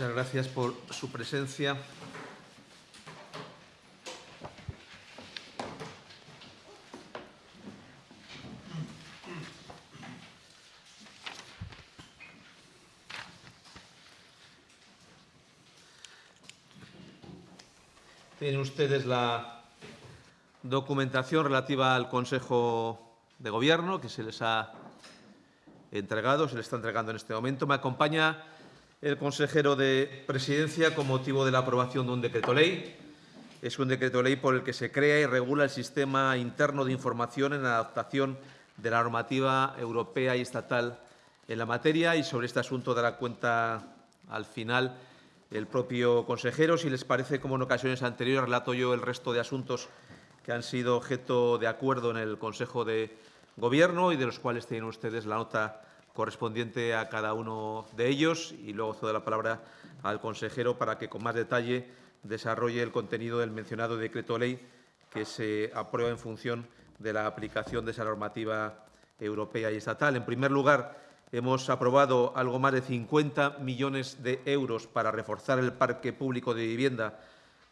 Muchas gracias por su presencia. Tienen ustedes la documentación relativa al Consejo de Gobierno que se les ha entregado, se les está entregando en este momento. Me acompaña el consejero de Presidencia con motivo de la aprobación de un decreto ley. Es un decreto ley por el que se crea y regula el sistema interno de información en adaptación de la normativa europea y estatal en la materia y sobre este asunto dará cuenta al final el propio consejero. Si les parece, como en ocasiones anteriores, relato yo el resto de asuntos que han sido objeto de acuerdo en el Consejo de Gobierno y de los cuales tienen ustedes la nota correspondiente a cada uno de ellos y luego cedo la palabra al consejero para que con más detalle desarrolle el contenido del mencionado decreto ley que se aprueba en función de la aplicación de esa normativa europea y estatal. En primer lugar, hemos aprobado algo más de 50 millones de euros para reforzar el parque público de vivienda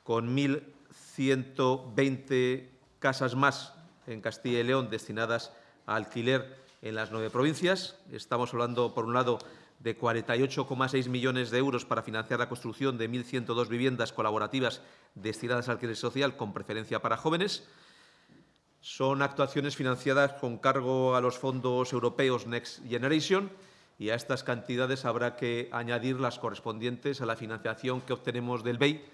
con 1.120 casas más en Castilla y León destinadas a alquiler en las nueve provincias. Estamos hablando, por un lado, de 48,6 millones de euros para financiar la construcción de 1.102 viviendas colaborativas destinadas al alquiler social con preferencia para jóvenes. Son actuaciones financiadas con cargo a los fondos europeos Next Generation y a estas cantidades habrá que añadir las correspondientes a la financiación que obtenemos del BEI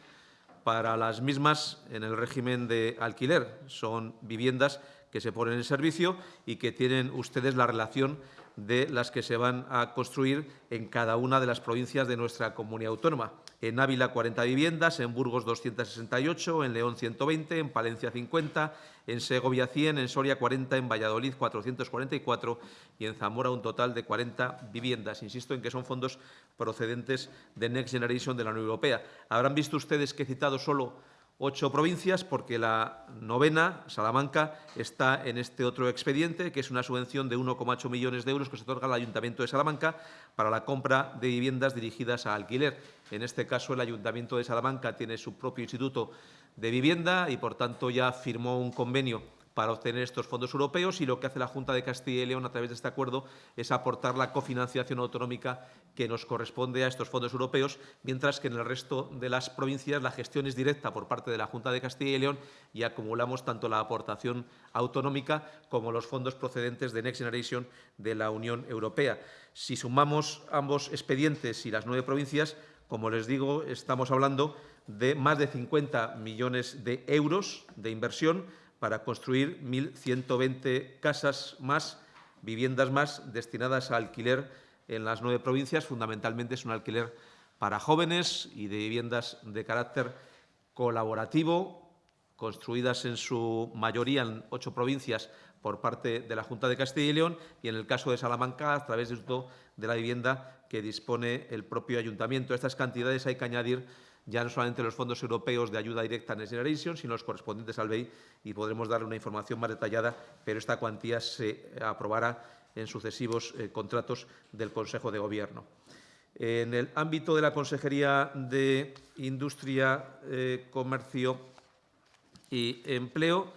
para las mismas en el régimen de alquiler. Son viviendas que se ponen en servicio y que tienen ustedes la relación de las que se van a construir en cada una de las provincias de nuestra comunidad autónoma. En Ávila, 40 viviendas, en Burgos, 268, en León, 120, en Palencia, 50, en Segovia, 100, en Soria, 40, en Valladolid, 444 y en Zamora un total de 40 viviendas. Insisto en que son fondos procedentes de Next Generation de la Unión Europea. Habrán visto ustedes que he citado solo ocho provincias porque la novena, Salamanca, está en este otro expediente, que es una subvención de 1,8 millones de euros que se otorga al Ayuntamiento de Salamanca para la compra de viviendas dirigidas a alquiler. En este caso, el Ayuntamiento de Salamanca tiene su propio instituto de vivienda y, por tanto, ya firmó un convenio para obtener estos fondos europeos y lo que hace la Junta de Castilla y León a través de este acuerdo es aportar la cofinanciación autonómica que nos corresponde a estos fondos europeos, mientras que en el resto de las provincias la gestión es directa por parte de la Junta de Castilla y León y acumulamos tanto la aportación autonómica como los fondos procedentes de Next Generation de la Unión Europea. Si sumamos ambos expedientes y las nueve provincias, como les digo, estamos hablando de más de 50 millones de euros de inversión para construir 1.120 casas más, viviendas más, destinadas a alquiler en las nueve provincias. Fundamentalmente es un alquiler para jóvenes y de viviendas de carácter colaborativo, construidas en su mayoría en ocho provincias por parte de la Junta de Castilla y León y, en el caso de Salamanca, a través de la vivienda que dispone el propio ayuntamiento. estas cantidades hay que añadir ya no solamente los fondos europeos de ayuda directa a Next Generation, sino los correspondientes al BEI y podremos darle una información más detallada, pero esta cuantía se aprobará en sucesivos eh, contratos del Consejo de Gobierno. En el ámbito de la Consejería de Industria, eh, Comercio y Empleo,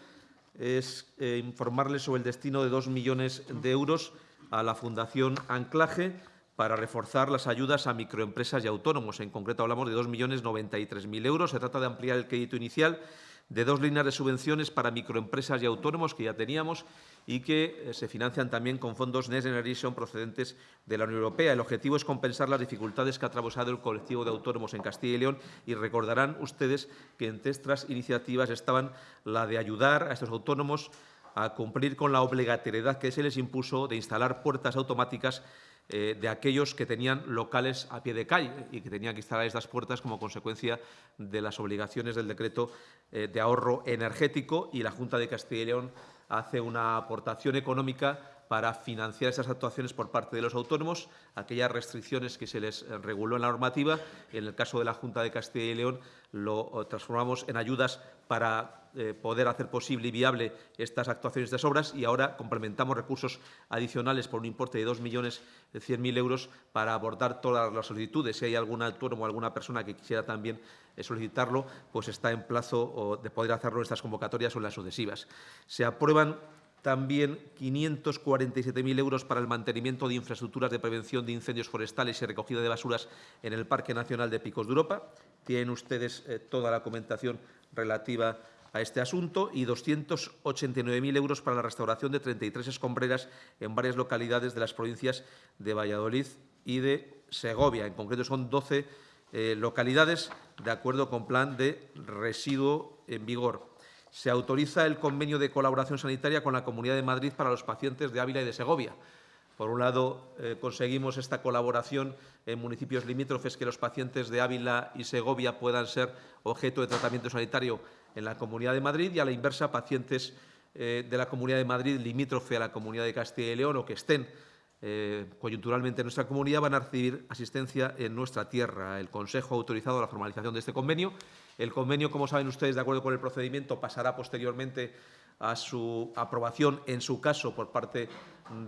es eh, informarles sobre el destino de dos millones de euros a la Fundación Anclaje, para reforzar las ayudas a microempresas y autónomos. En concreto, hablamos de 2.093.000 euros. Se trata de ampliar el crédito inicial de dos líneas de subvenciones para microempresas y autónomos que ya teníamos y que eh, se financian también con fondos Next Generation procedentes de la Unión Europea. El objetivo es compensar las dificultades que ha atravesado el colectivo de autónomos en Castilla y León y recordarán ustedes que entre estas iniciativas estaban la de ayudar a estos autónomos a cumplir con la obligatoriedad que se les impuso de instalar puertas automáticas eh, de aquellos que tenían locales a pie de calle y que tenían que instalar estas puertas como consecuencia de las obligaciones del decreto eh, de ahorro energético y la Junta de Castilla y León hace una aportación económica para financiar esas actuaciones por parte de los autónomos, aquellas restricciones que se les reguló en la normativa. En el caso de la Junta de Castilla y León lo transformamos en ayudas para eh, poder hacer posible y viable estas actuaciones de obras y ahora complementamos recursos adicionales por un importe de 2.100.000 euros para abordar todas las solicitudes. Si hay algún autónomo o alguna persona que quisiera también eh, solicitarlo, pues está en plazo de poder hacerlo en estas convocatorias o en las sucesivas. Se aprueban también 547.000 euros para el mantenimiento de infraestructuras de prevención de incendios forestales y recogida de basuras en el Parque Nacional de Picos de Europa. Tienen ustedes eh, toda la comentación relativa a este asunto y 289.000 euros para la restauración de 33 escombreras en varias localidades de las provincias de Valladolid y de Segovia. En concreto, son 12 eh, localidades de acuerdo con plan de residuo en vigor. Se autoriza el convenio de colaboración sanitaria con la Comunidad de Madrid para los pacientes de Ávila y de Segovia. Por un lado, eh, conseguimos esta colaboración en municipios limítrofes que los pacientes de Ávila y Segovia puedan ser objeto de tratamiento sanitario en la Comunidad de Madrid y a la inversa pacientes eh, de la Comunidad de Madrid limítrofe a la Comunidad de Castilla y León o que estén eh, coyunturalmente en nuestra comunidad van a recibir asistencia en nuestra tierra. El Consejo ha autorizado la formalización de este convenio. El convenio, como saben ustedes, de acuerdo con el procedimiento, pasará posteriormente a su aprobación, en su caso, por parte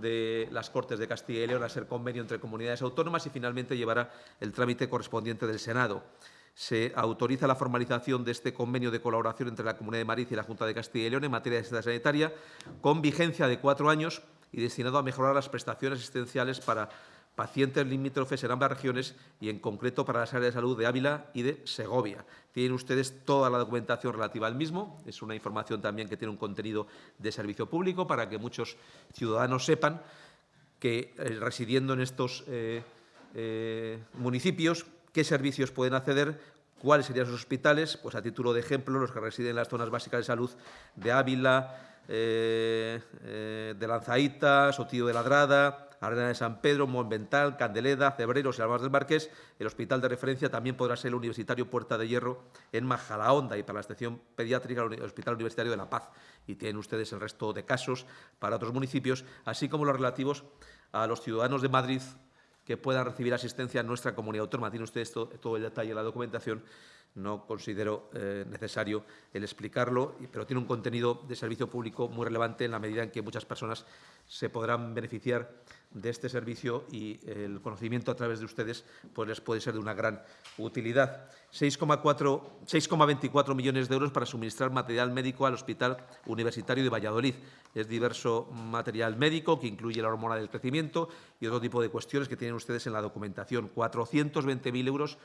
de las Cortes de Castilla y León, a ser convenio entre comunidades autónomas y finalmente llevará el trámite correspondiente del Senado se autoriza la formalización de este convenio de colaboración entre la Comunidad de Madrid y la Junta de Castilla y León en materia de asistencia sanitaria, con vigencia de cuatro años y destinado a mejorar las prestaciones asistenciales para pacientes limítrofes en ambas regiones y, en concreto, para las áreas de salud de Ávila y de Segovia. Tienen ustedes toda la documentación relativa al mismo. Es una información también que tiene un contenido de servicio público para que muchos ciudadanos sepan que, eh, residiendo en estos eh, eh, municipios, qué servicios pueden acceder, cuáles serían sus hospitales, pues a título de ejemplo, los que residen en las zonas básicas de salud de Ávila, de Lanzaíta, Sotillo de Ladrada, Arena de San Pedro, Monvental, Candeleda, Cebreros y Almas del Marqués. El hospital de referencia también podrá ser el Universitario Puerta de Hierro en Majalaonda y para la estación pediátrica el Hospital Universitario de La Paz. Y tienen ustedes el resto de casos para otros municipios, así como los relativos a los ciudadanos de Madrid que puedan recibir asistencia en nuestra comunidad autónoma. Tiene usted todo el detalle en la documentación. No considero eh, necesario el explicarlo, pero tiene un contenido de servicio público muy relevante en la medida en que muchas personas se podrán beneficiar de este servicio y el conocimiento a través de ustedes pues les puede ser de una gran utilidad. 6,24 millones de euros para suministrar material médico al Hospital Universitario de Valladolid. Es diverso material médico que incluye la hormona del crecimiento y otro tipo de cuestiones que tienen ustedes en la documentación. 420.000 euros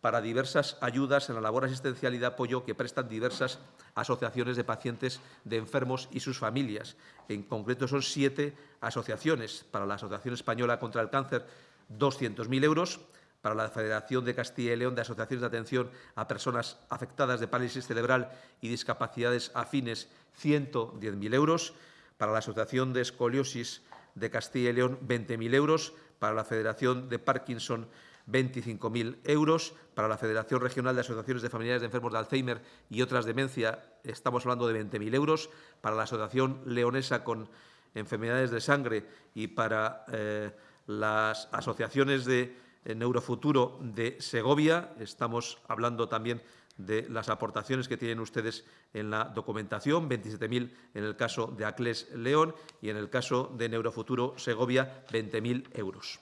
para diversas ayudas en la labor asistencial y de apoyo que prestan diversas asociaciones de pacientes de enfermos y sus familias. En concreto, son siete asociaciones. Para la Asociación Española contra el Cáncer, 200.000 euros. Para la Federación de Castilla y León de Asociaciones de Atención a Personas Afectadas de Parálisis Cerebral y Discapacidades Afines, 110.000 euros. Para la Asociación de Escoliosis de Castilla y León, 20.000 euros. Para la Federación de Parkinson, 25.000 euros. Para la Federación Regional de Asociaciones de Familiares de Enfermos de Alzheimer y otras demencia estamos hablando de 20.000 euros. Para la Asociación Leonesa con Enfermedades de Sangre y para eh, las asociaciones de eh, Neurofuturo de Segovia estamos hablando también de las aportaciones que tienen ustedes en la documentación, 27.000 en el caso de Acles León y en el caso de Neurofuturo Segovia, 20.000 euros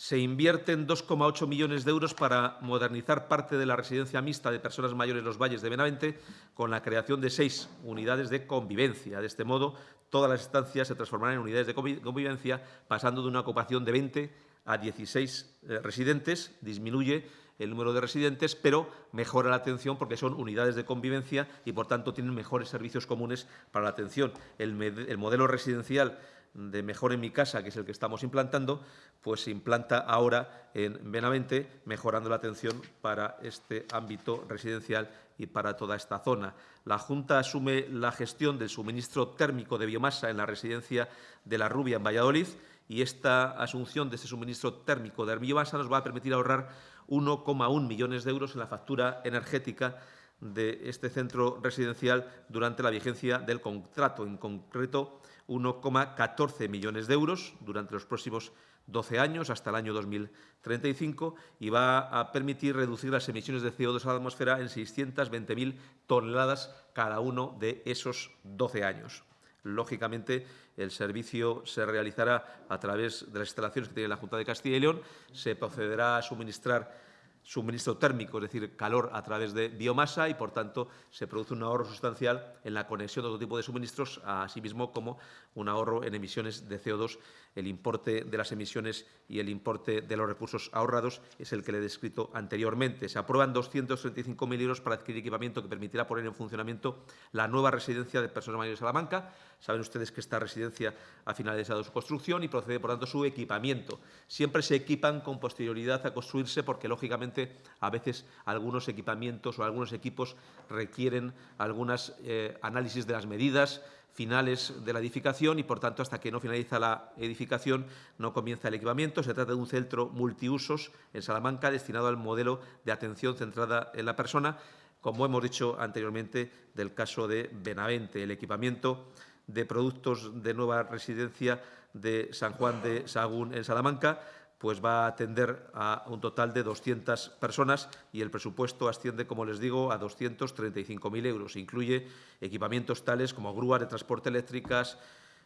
se invierten 2,8 millones de euros para modernizar parte de la residencia mixta de personas mayores en los valles de Benavente con la creación de seis unidades de convivencia. De este modo, todas las estancias se transformarán en unidades de convivencia, pasando de una ocupación de 20 a 16 eh, residentes. Disminuye el número de residentes, pero mejora la atención porque son unidades de convivencia y, por tanto, tienen mejores servicios comunes para la atención. El, el modelo residencial de Mejor en mi casa, que es el que estamos implantando, pues se implanta ahora en Benavente, mejorando la atención para este ámbito residencial y para toda esta zona. La Junta asume la gestión del suministro térmico de biomasa en la residencia de La Rubia, en Valladolid, y esta asunción de este suministro térmico de biomasa nos va a permitir ahorrar 1,1 millones de euros en la factura energética de este centro residencial durante la vigencia del contrato. En concreto, 1,14 millones de euros durante los próximos 12 años, hasta el año 2035, y va a permitir reducir las emisiones de CO2 a la atmósfera en 620.000 toneladas cada uno de esos 12 años. Lógicamente, el servicio se realizará a través de las instalaciones que tiene la Junta de Castilla y León. Se procederá a suministrar suministro térmico, es decir, calor a través de biomasa y, por tanto, se produce un ahorro sustancial en la conexión de otro tipo de suministros, asimismo como un ahorro en emisiones de CO2. El importe de las emisiones y el importe de los recursos ahorrados es el que le he descrito anteriormente. Se aprueban 235.000 euros para adquirir equipamiento que permitirá poner en funcionamiento la nueva residencia de personas mayores de Salamanca. Saben ustedes que esta residencia ha finalizado su construcción y procede, por tanto, su equipamiento. Siempre se equipan con posterioridad a construirse porque, lógicamente, a veces algunos equipamientos o algunos equipos requieren algunos eh, análisis de las medidas, finales de la edificación y, por tanto, hasta que no finaliza la edificación no comienza el equipamiento. Se trata de un centro multiusos en Salamanca destinado al modelo de atención centrada en la persona, como hemos dicho anteriormente del caso de Benavente. El equipamiento de productos de nueva residencia de San Juan de Sagún en Salamanca pues va a atender a un total de 200 personas y el presupuesto asciende, como les digo, a 235.000 euros. Incluye equipamientos tales como grúas de transporte eléctricas,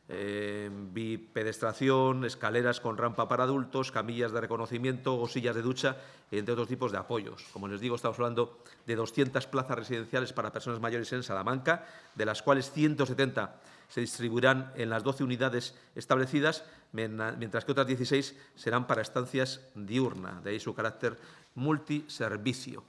eh, bipedestración, escaleras con rampa para adultos, camillas de reconocimiento o sillas de ducha, entre otros tipos de apoyos. Como les digo, estamos hablando de 200 plazas residenciales para personas mayores en Salamanca, de las cuales 170 se distribuirán en las 12 unidades establecidas, mientras que otras 16 serán para estancias diurnas, de ahí su carácter multiservicio.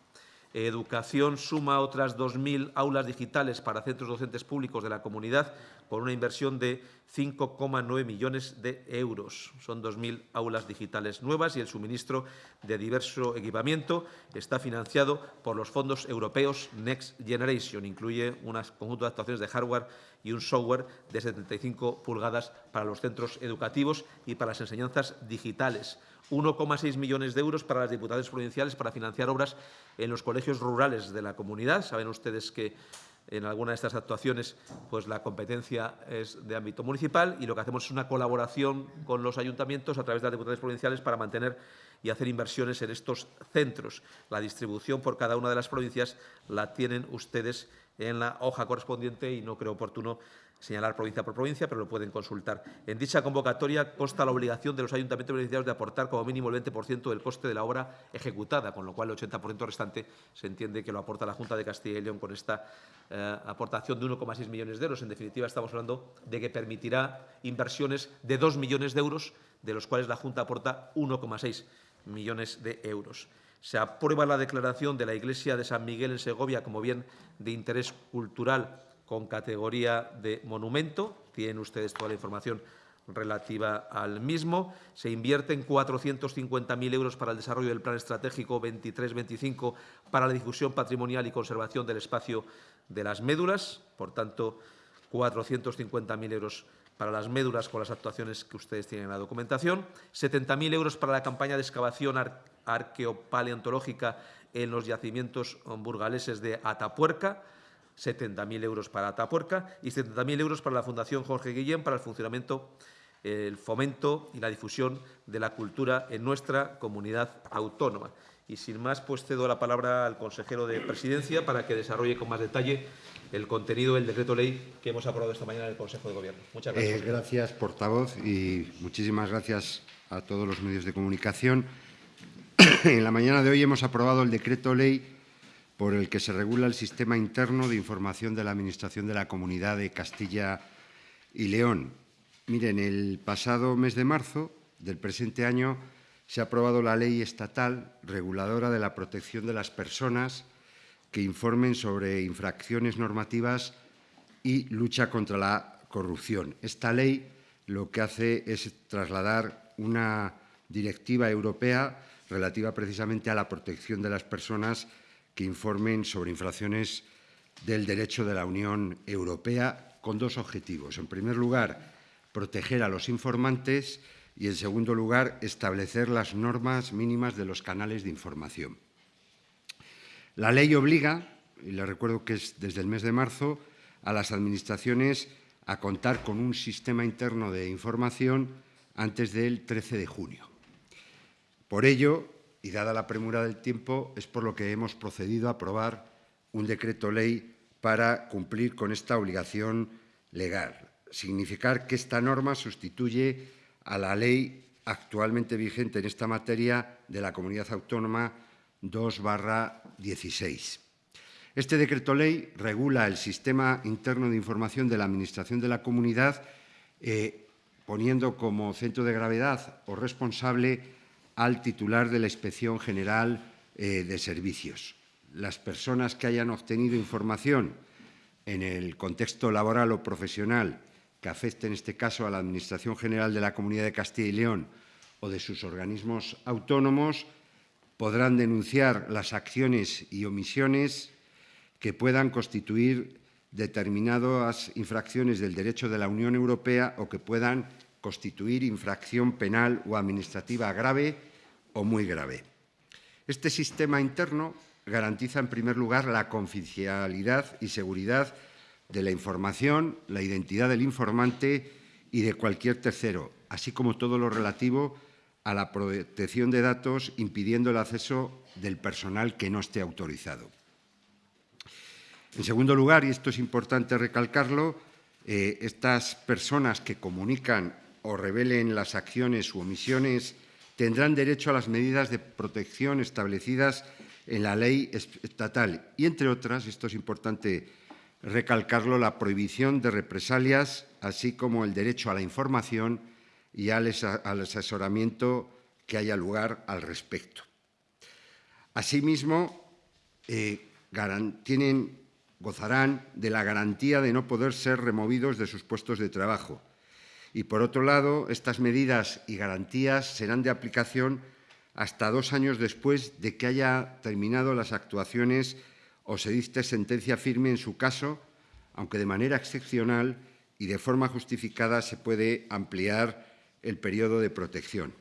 Educación suma otras 2.000 aulas digitales para centros docentes públicos de la comunidad con una inversión de 5,9 millones de euros. Son 2.000 aulas digitales nuevas y el suministro de diverso equipamiento está financiado por los fondos europeos Next Generation. Incluye un conjunto de actuaciones de hardware y un software de 75 pulgadas para los centros educativos y para las enseñanzas digitales. 1,6 millones de euros para las diputaciones provinciales para financiar obras en los colegios rurales de la comunidad. Saben ustedes que en alguna de estas actuaciones pues la competencia es de ámbito municipal y lo que hacemos es una colaboración con los ayuntamientos a través de las diputaciones provinciales para mantener y hacer inversiones en estos centros. La distribución por cada una de las provincias la tienen ustedes en la hoja correspondiente y no creo oportuno señalar provincia por provincia, pero lo pueden consultar. En dicha convocatoria consta la obligación de los ayuntamientos beneficiarios de aportar como mínimo el 20% del coste de la obra ejecutada, con lo cual el 80% restante se entiende que lo aporta la Junta de Castilla y León con esta eh, aportación de 1,6 millones de euros. En definitiva, estamos hablando de que permitirá inversiones de 2 millones de euros, de los cuales la Junta aporta 1,6 millones de euros. Se aprueba la declaración de la Iglesia de San Miguel en Segovia como bien de interés cultural con categoría de monumento. Tienen ustedes toda la información relativa al mismo. Se invierten 450.000 euros para el desarrollo del Plan Estratégico 23-25 para la difusión patrimonial y conservación del espacio de las médulas. Por tanto, 450.000 euros para las médulas con las actuaciones que ustedes tienen en la documentación. 70.000 euros para la campaña de excavación arqueopaleontológica en los yacimientos burgaleses de Atapuerca 70.000 euros para Atapuerca y 70.000 euros para la Fundación Jorge Guillén para el funcionamiento, el fomento y la difusión de la cultura en nuestra comunidad autónoma. Y sin más, pues cedo la palabra al consejero de Presidencia para que desarrolle con más detalle el contenido del decreto ley que hemos aprobado esta mañana en el Consejo de Gobierno. Muchas gracias. Eh, gracias, portavoz, y muchísimas gracias a todos los medios de comunicación. en la mañana de hoy hemos aprobado el decreto ley por el que se regula el sistema interno de información de la Administración de la Comunidad de Castilla y León. Miren, el pasado mes de marzo del presente año se ha aprobado la ley estatal reguladora de la protección de las personas que informen sobre infracciones normativas y lucha contra la corrupción. Esta ley lo que hace es trasladar una directiva europea relativa precisamente a la protección de las personas que informen sobre infracciones del derecho de la Unión Europea con dos objetivos. En primer lugar, proteger a los informantes y, en segundo lugar, establecer las normas mínimas de los canales de información. La ley obliga, y le recuerdo que es desde el mes de marzo, a las administraciones a contar con un sistema interno de información antes del 13 de junio. Por ello, y dada la premura del tiempo, es por lo que hemos procedido a aprobar un decreto ley para cumplir con esta obligación legal. Significar que esta norma sustituye a la ley actualmente vigente en esta materia de la Comunidad Autónoma 2 16. Este decreto ley regula el sistema interno de información de la Administración de la Comunidad, eh, poniendo como centro de gravedad o responsable al titular de la Inspección General eh, de Servicios. Las personas que hayan obtenido información en el contexto laboral o profesional que afecte en este caso a la Administración General de la Comunidad de Castilla y León o de sus organismos autónomos podrán denunciar las acciones y omisiones que puedan constituir determinadas infracciones del derecho de la Unión Europea o que puedan constituir infracción penal o administrativa grave o muy grave. Este sistema interno garantiza, en primer lugar, la confidencialidad y seguridad de la información, la identidad del informante y de cualquier tercero, así como todo lo relativo la protección de datos, impidiendo el acceso del personal que no esté autorizado. En segundo lugar, y esto es importante recalcarlo, eh, estas personas que comunican o revelen las acciones u omisiones tendrán derecho a las medidas de protección establecidas en la ley estatal y, entre otras, esto es importante recalcarlo, la prohibición de represalias, así como el derecho a la información y al asesoramiento que haya lugar al respecto. Asimismo, eh, tienen, gozarán de la garantía de no poder ser removidos de sus puestos de trabajo. Y, por otro lado, estas medidas y garantías serán de aplicación hasta dos años después de que haya terminado las actuaciones o se diste sentencia firme en su caso, aunque de manera excepcional y de forma justificada se puede ampliar el periodo de protección.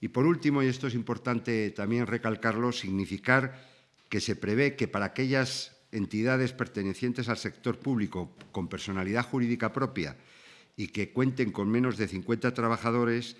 Y por último, y esto es importante también recalcarlo, significar que se prevé que para aquellas entidades pertenecientes al sector público con personalidad jurídica propia y que cuenten con menos de 50 trabajadores,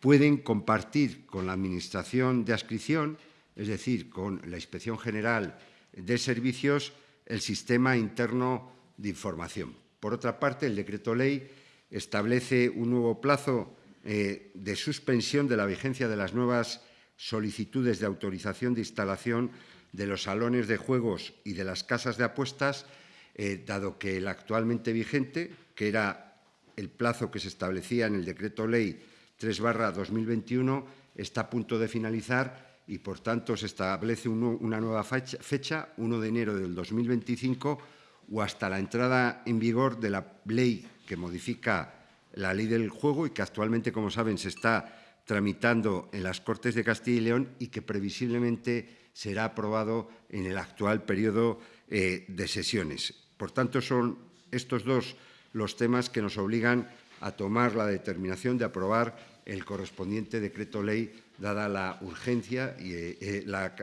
pueden compartir con la Administración de adscripción, es decir, con la Inspección General de Servicios, el sistema interno de información. Por otra parte, el decreto ley establece un nuevo plazo eh, de suspensión de la vigencia de las nuevas solicitudes de autorización de instalación de los salones de juegos y de las casas de apuestas, eh, dado que el actualmente vigente, que era el plazo que se establecía en el decreto ley 3 2021 está a punto de finalizar y, por tanto, se establece una nueva fecha, 1 de enero del 2025, o hasta la entrada en vigor de la ley que modifica la ley del juego y que actualmente, como saben, se está tramitando en las Cortes de Castilla y León y que previsiblemente será aprobado en el actual periodo eh, de sesiones. Por tanto, son estos dos los temas que nos obligan a tomar la determinación de aprobar el correspondiente decreto ley, dada la urgencia y, eh, eh, la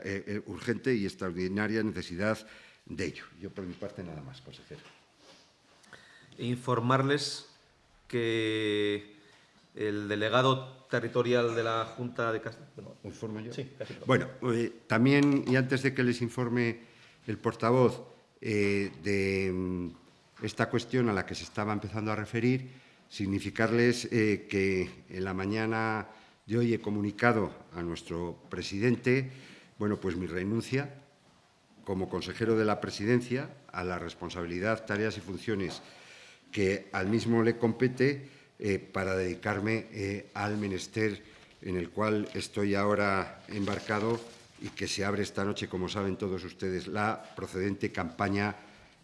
urgente y extraordinaria necesidad de ello. Yo, por mi parte, nada más, consejero. Informarles que el delegado territorial de la Junta de Castilla... Bueno, ¿Informo yo? Sí, casi Bueno, también, y antes de que les informe el portavoz de mm, esta cuestión a la que se estaba empezando a referir, significarles eh, que en la mañana de hoy he comunicado a nuestro presidente bueno, pues mi renuncia como consejero de la presidencia a la responsabilidad, tareas y funciones que al mismo le compete eh, para dedicarme eh, al menester en el cual estoy ahora embarcado y que se abre esta noche, como saben todos ustedes, la procedente campaña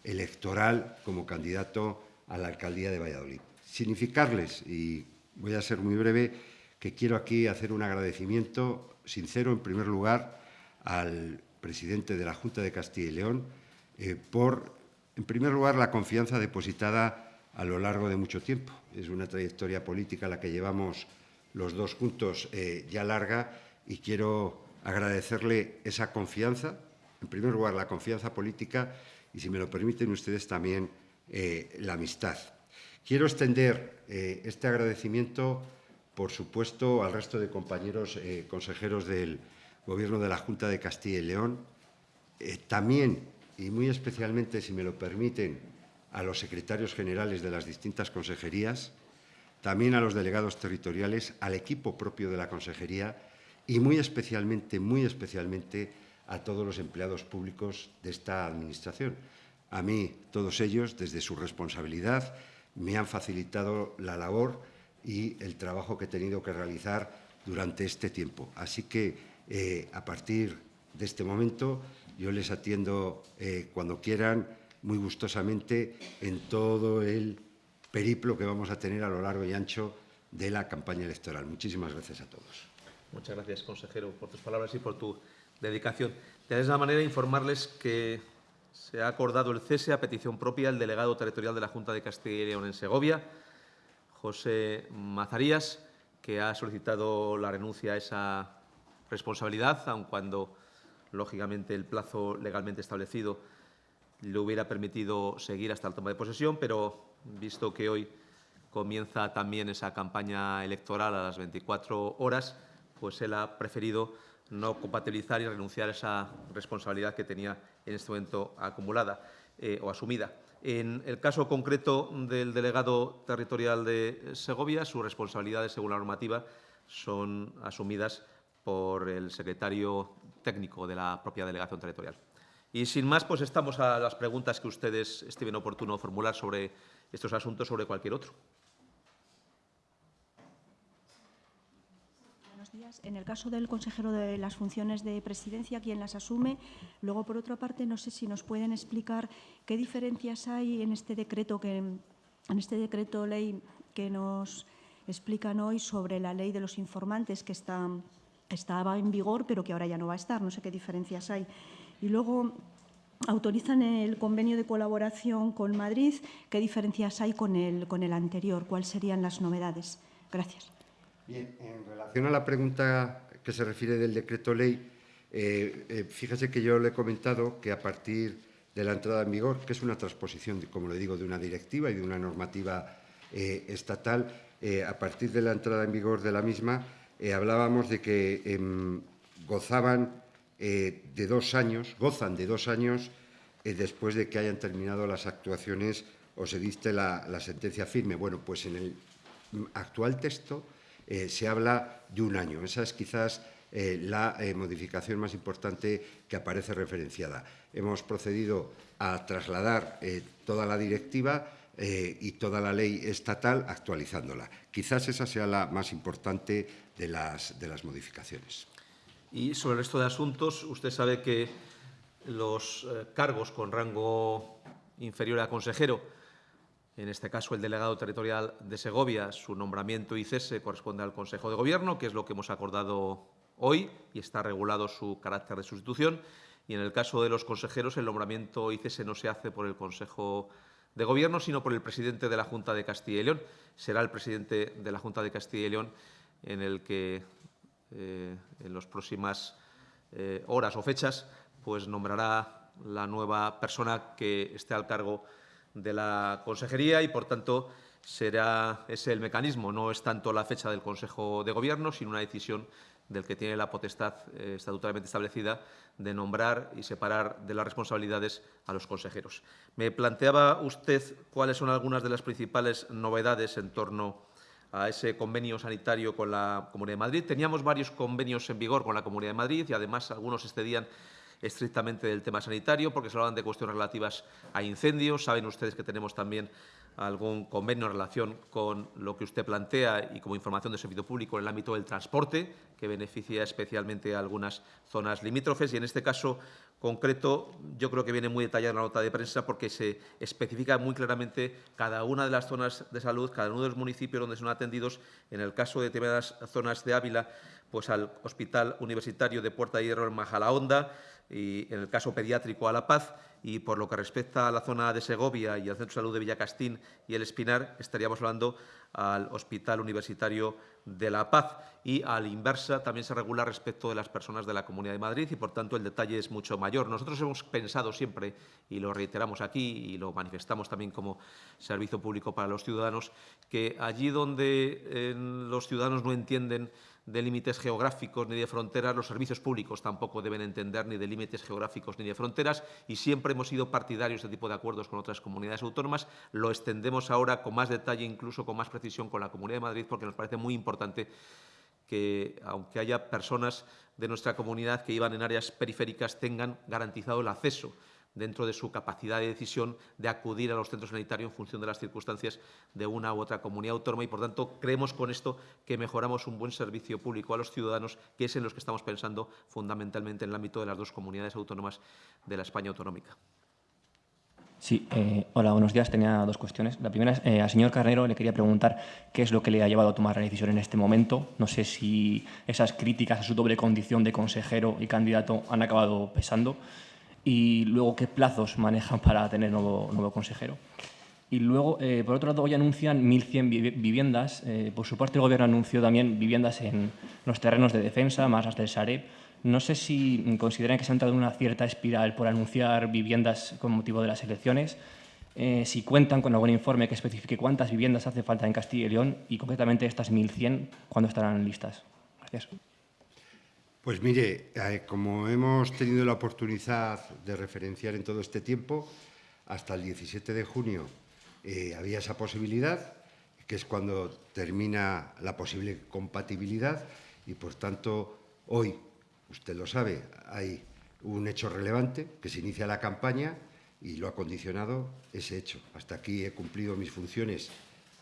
electoral como candidato a la alcaldía de Valladolid. Significarles, y voy a ser muy breve, que quiero aquí hacer un agradecimiento sincero, en primer lugar, al presidente de la Junta de Castilla y León eh, por, en primer lugar, la confianza depositada a lo largo de mucho tiempo. Es una trayectoria política la que llevamos los dos juntos eh, ya larga y quiero agradecerle esa confianza, en primer lugar la confianza política y, si me lo permiten ustedes, también eh, la amistad. Quiero extender eh, este agradecimiento, por supuesto, al resto de compañeros consejeros del Gobierno de la Junta de Castilla y León, también y muy especialmente, si me lo permiten, a los secretarios generales de las distintas consejerías, también a los delegados territoriales, al equipo propio de la consejería y muy especialmente, muy especialmente a todos los empleados públicos de esta Administración. A mí, todos ellos, desde su responsabilidad, me han facilitado la labor y el trabajo que he tenido que realizar durante este tiempo. Así que, eh, a partir de este momento, yo les atiendo eh, cuando quieran, muy gustosamente, en todo el periplo que vamos a tener a lo largo y ancho de la campaña electoral. Muchísimas gracias a todos. Muchas gracias, consejero, por tus palabras y por tu dedicación. De la misma manera, informarles que se ha acordado el cese a petición propia del delegado territorial de la Junta de Castilla y León en Segovia, José Mazarías, que ha solicitado la renuncia a esa responsabilidad, aun cuando, lógicamente, el plazo legalmente establecido le hubiera permitido seguir hasta la toma de posesión, pero visto que hoy comienza también esa campaña electoral a las 24 horas, pues él ha preferido no compatibilizar y renunciar a esa responsabilidad que tenía en este momento acumulada eh, o asumida. En el caso concreto del delegado territorial de Segovia, sus responsabilidades, según la normativa, son asumidas por el secretario técnico de la propia delegación territorial. Y sin más, pues estamos a las preguntas que ustedes estimen oportuno formular sobre estos asuntos, sobre cualquier otro. En el caso del consejero de las funciones de presidencia, ¿quién las asume? Luego, por otra parte, no sé si nos pueden explicar qué diferencias hay en este decreto, que, en este decreto ley que nos explican hoy sobre la ley de los informantes que está, estaba en vigor, pero que ahora ya no va a estar. No sé qué diferencias hay. Y luego, autorizan el convenio de colaboración con Madrid. ¿Qué diferencias hay con el, con el anterior? ¿Cuáles serían las novedades? Gracias. Bien, en relación a la pregunta que se refiere del decreto ley, eh, eh, fíjese que yo le he comentado que a partir de la entrada en vigor, que es una transposición, como le digo, de una directiva y de una normativa eh, estatal, a partir de la entrada en vigor de la misma, hablábamos de que em, gozaban de dos años, gozan de dos años después de que hayan terminado las actuaciones o se diste la, sentencia firme. Bueno, pues en el actual texto eh, se habla de un año. Esa es quizás eh, la eh, modificación más importante que aparece referenciada. Hemos procedido a trasladar toda la directiva y toda la ley estatal actualizándola. Quizás esa sea la más importante de las modificaciones. Y sobre el resto de asuntos, usted sabe que los cargos con rango inferior a consejero en este caso el delegado territorial de Segovia, su nombramiento y cese corresponde al Consejo de Gobierno, que es lo que hemos acordado hoy y está regulado su carácter de sustitución. Y en el caso de los consejeros, el nombramiento y cese no se hace por el Consejo de Gobierno, sino por el presidente de la Junta de Castilla y León. Será el presidente de la Junta de Castilla y León en el que eh, en las próximas eh, horas o fechas pues nombrará la nueva persona que esté al cargo de la consejería y, por tanto, será ese el mecanismo. No es tanto la fecha del Consejo de Gobierno, sino una decisión del que tiene la potestad eh, estatutariamente establecida de nombrar y separar de las responsabilidades a los consejeros. Me planteaba usted cuáles son algunas de las principales novedades en torno a ese convenio sanitario con la Comunidad de Madrid. Teníamos varios convenios en vigor con la Comunidad de Madrid y, además, algunos excedían estrictamente del tema sanitario, porque se hablan de cuestiones relativas a incendios. Saben ustedes que tenemos también algún convenio en relación con lo que usted plantea y como información de servicio público en el ámbito del transporte, que beneficia especialmente a algunas zonas limítrofes. Y en este caso concreto, yo creo que viene muy detallada la nota de prensa porque se especifica muy claramente cada una de las zonas de salud, cada uno de los municipios donde son atendidos. En el caso de determinadas zonas de Ávila, pues al Hospital Universitario de Puerta de Hierro en Majalaonda, y en el caso pediátrico a La Paz y por lo que respecta a la zona de Segovia y al Centro de Salud de Villacastín y el Espinar, estaríamos hablando al Hospital Universitario de La Paz y a la inversa también se regula respecto de las personas de la Comunidad de Madrid y, por tanto, el detalle es mucho mayor. Nosotros hemos pensado siempre, y lo reiteramos aquí y lo manifestamos también como servicio público para los ciudadanos, que allí donde eh, los ciudadanos no entienden de límites geográficos ni de fronteras, los servicios públicos tampoco deben entender ni de límites geográficos ni de fronteras y siempre hemos sido partidarios de este tipo de acuerdos con otras comunidades autónomas. Lo extendemos ahora con más detalle, incluso con más precisión con la Comunidad de Madrid, porque nos parece muy importante que, aunque haya personas de nuestra comunidad que iban en áreas periféricas, tengan garantizado el acceso dentro de su capacidad de decisión de acudir a los centros sanitarios en función de las circunstancias de una u otra comunidad autónoma y, por tanto, creemos con esto que mejoramos un buen servicio público a los ciudadanos, que es en los que estamos pensando fundamentalmente en el ámbito de las dos comunidades autónomas de la España autonómica. Sí, eh, hola, buenos días. Tenía dos cuestiones. La primera es, eh, al señor Carnero le quería preguntar qué es lo que le ha llevado a tomar la decisión en este momento. No sé si esas críticas a su doble condición de consejero y candidato han acabado pesando y luego qué plazos manejan para tener nuevo, nuevo consejero. Y luego, eh, por otro lado, hoy anuncian 1.100 viviendas. Eh, por su parte, el Gobierno anunció también viviendas en los terrenos de defensa, más las del Sareb. No sé si consideran que se ha entrado en una cierta espiral por anunciar viviendas con motivo de las elecciones, eh, si cuentan con algún informe que especifique cuántas viviendas hace falta en Castilla y León y concretamente estas 1.100, ¿cuándo estarán listas? Gracias. Pues mire, eh, como hemos tenido la oportunidad de referenciar en todo este tiempo, hasta el 17 de junio eh, había esa posibilidad, que es cuando termina la posible compatibilidad y, por tanto, hoy, usted lo sabe, hay un hecho relevante, que se inicia la campaña y lo ha condicionado ese hecho. Hasta aquí he cumplido mis funciones,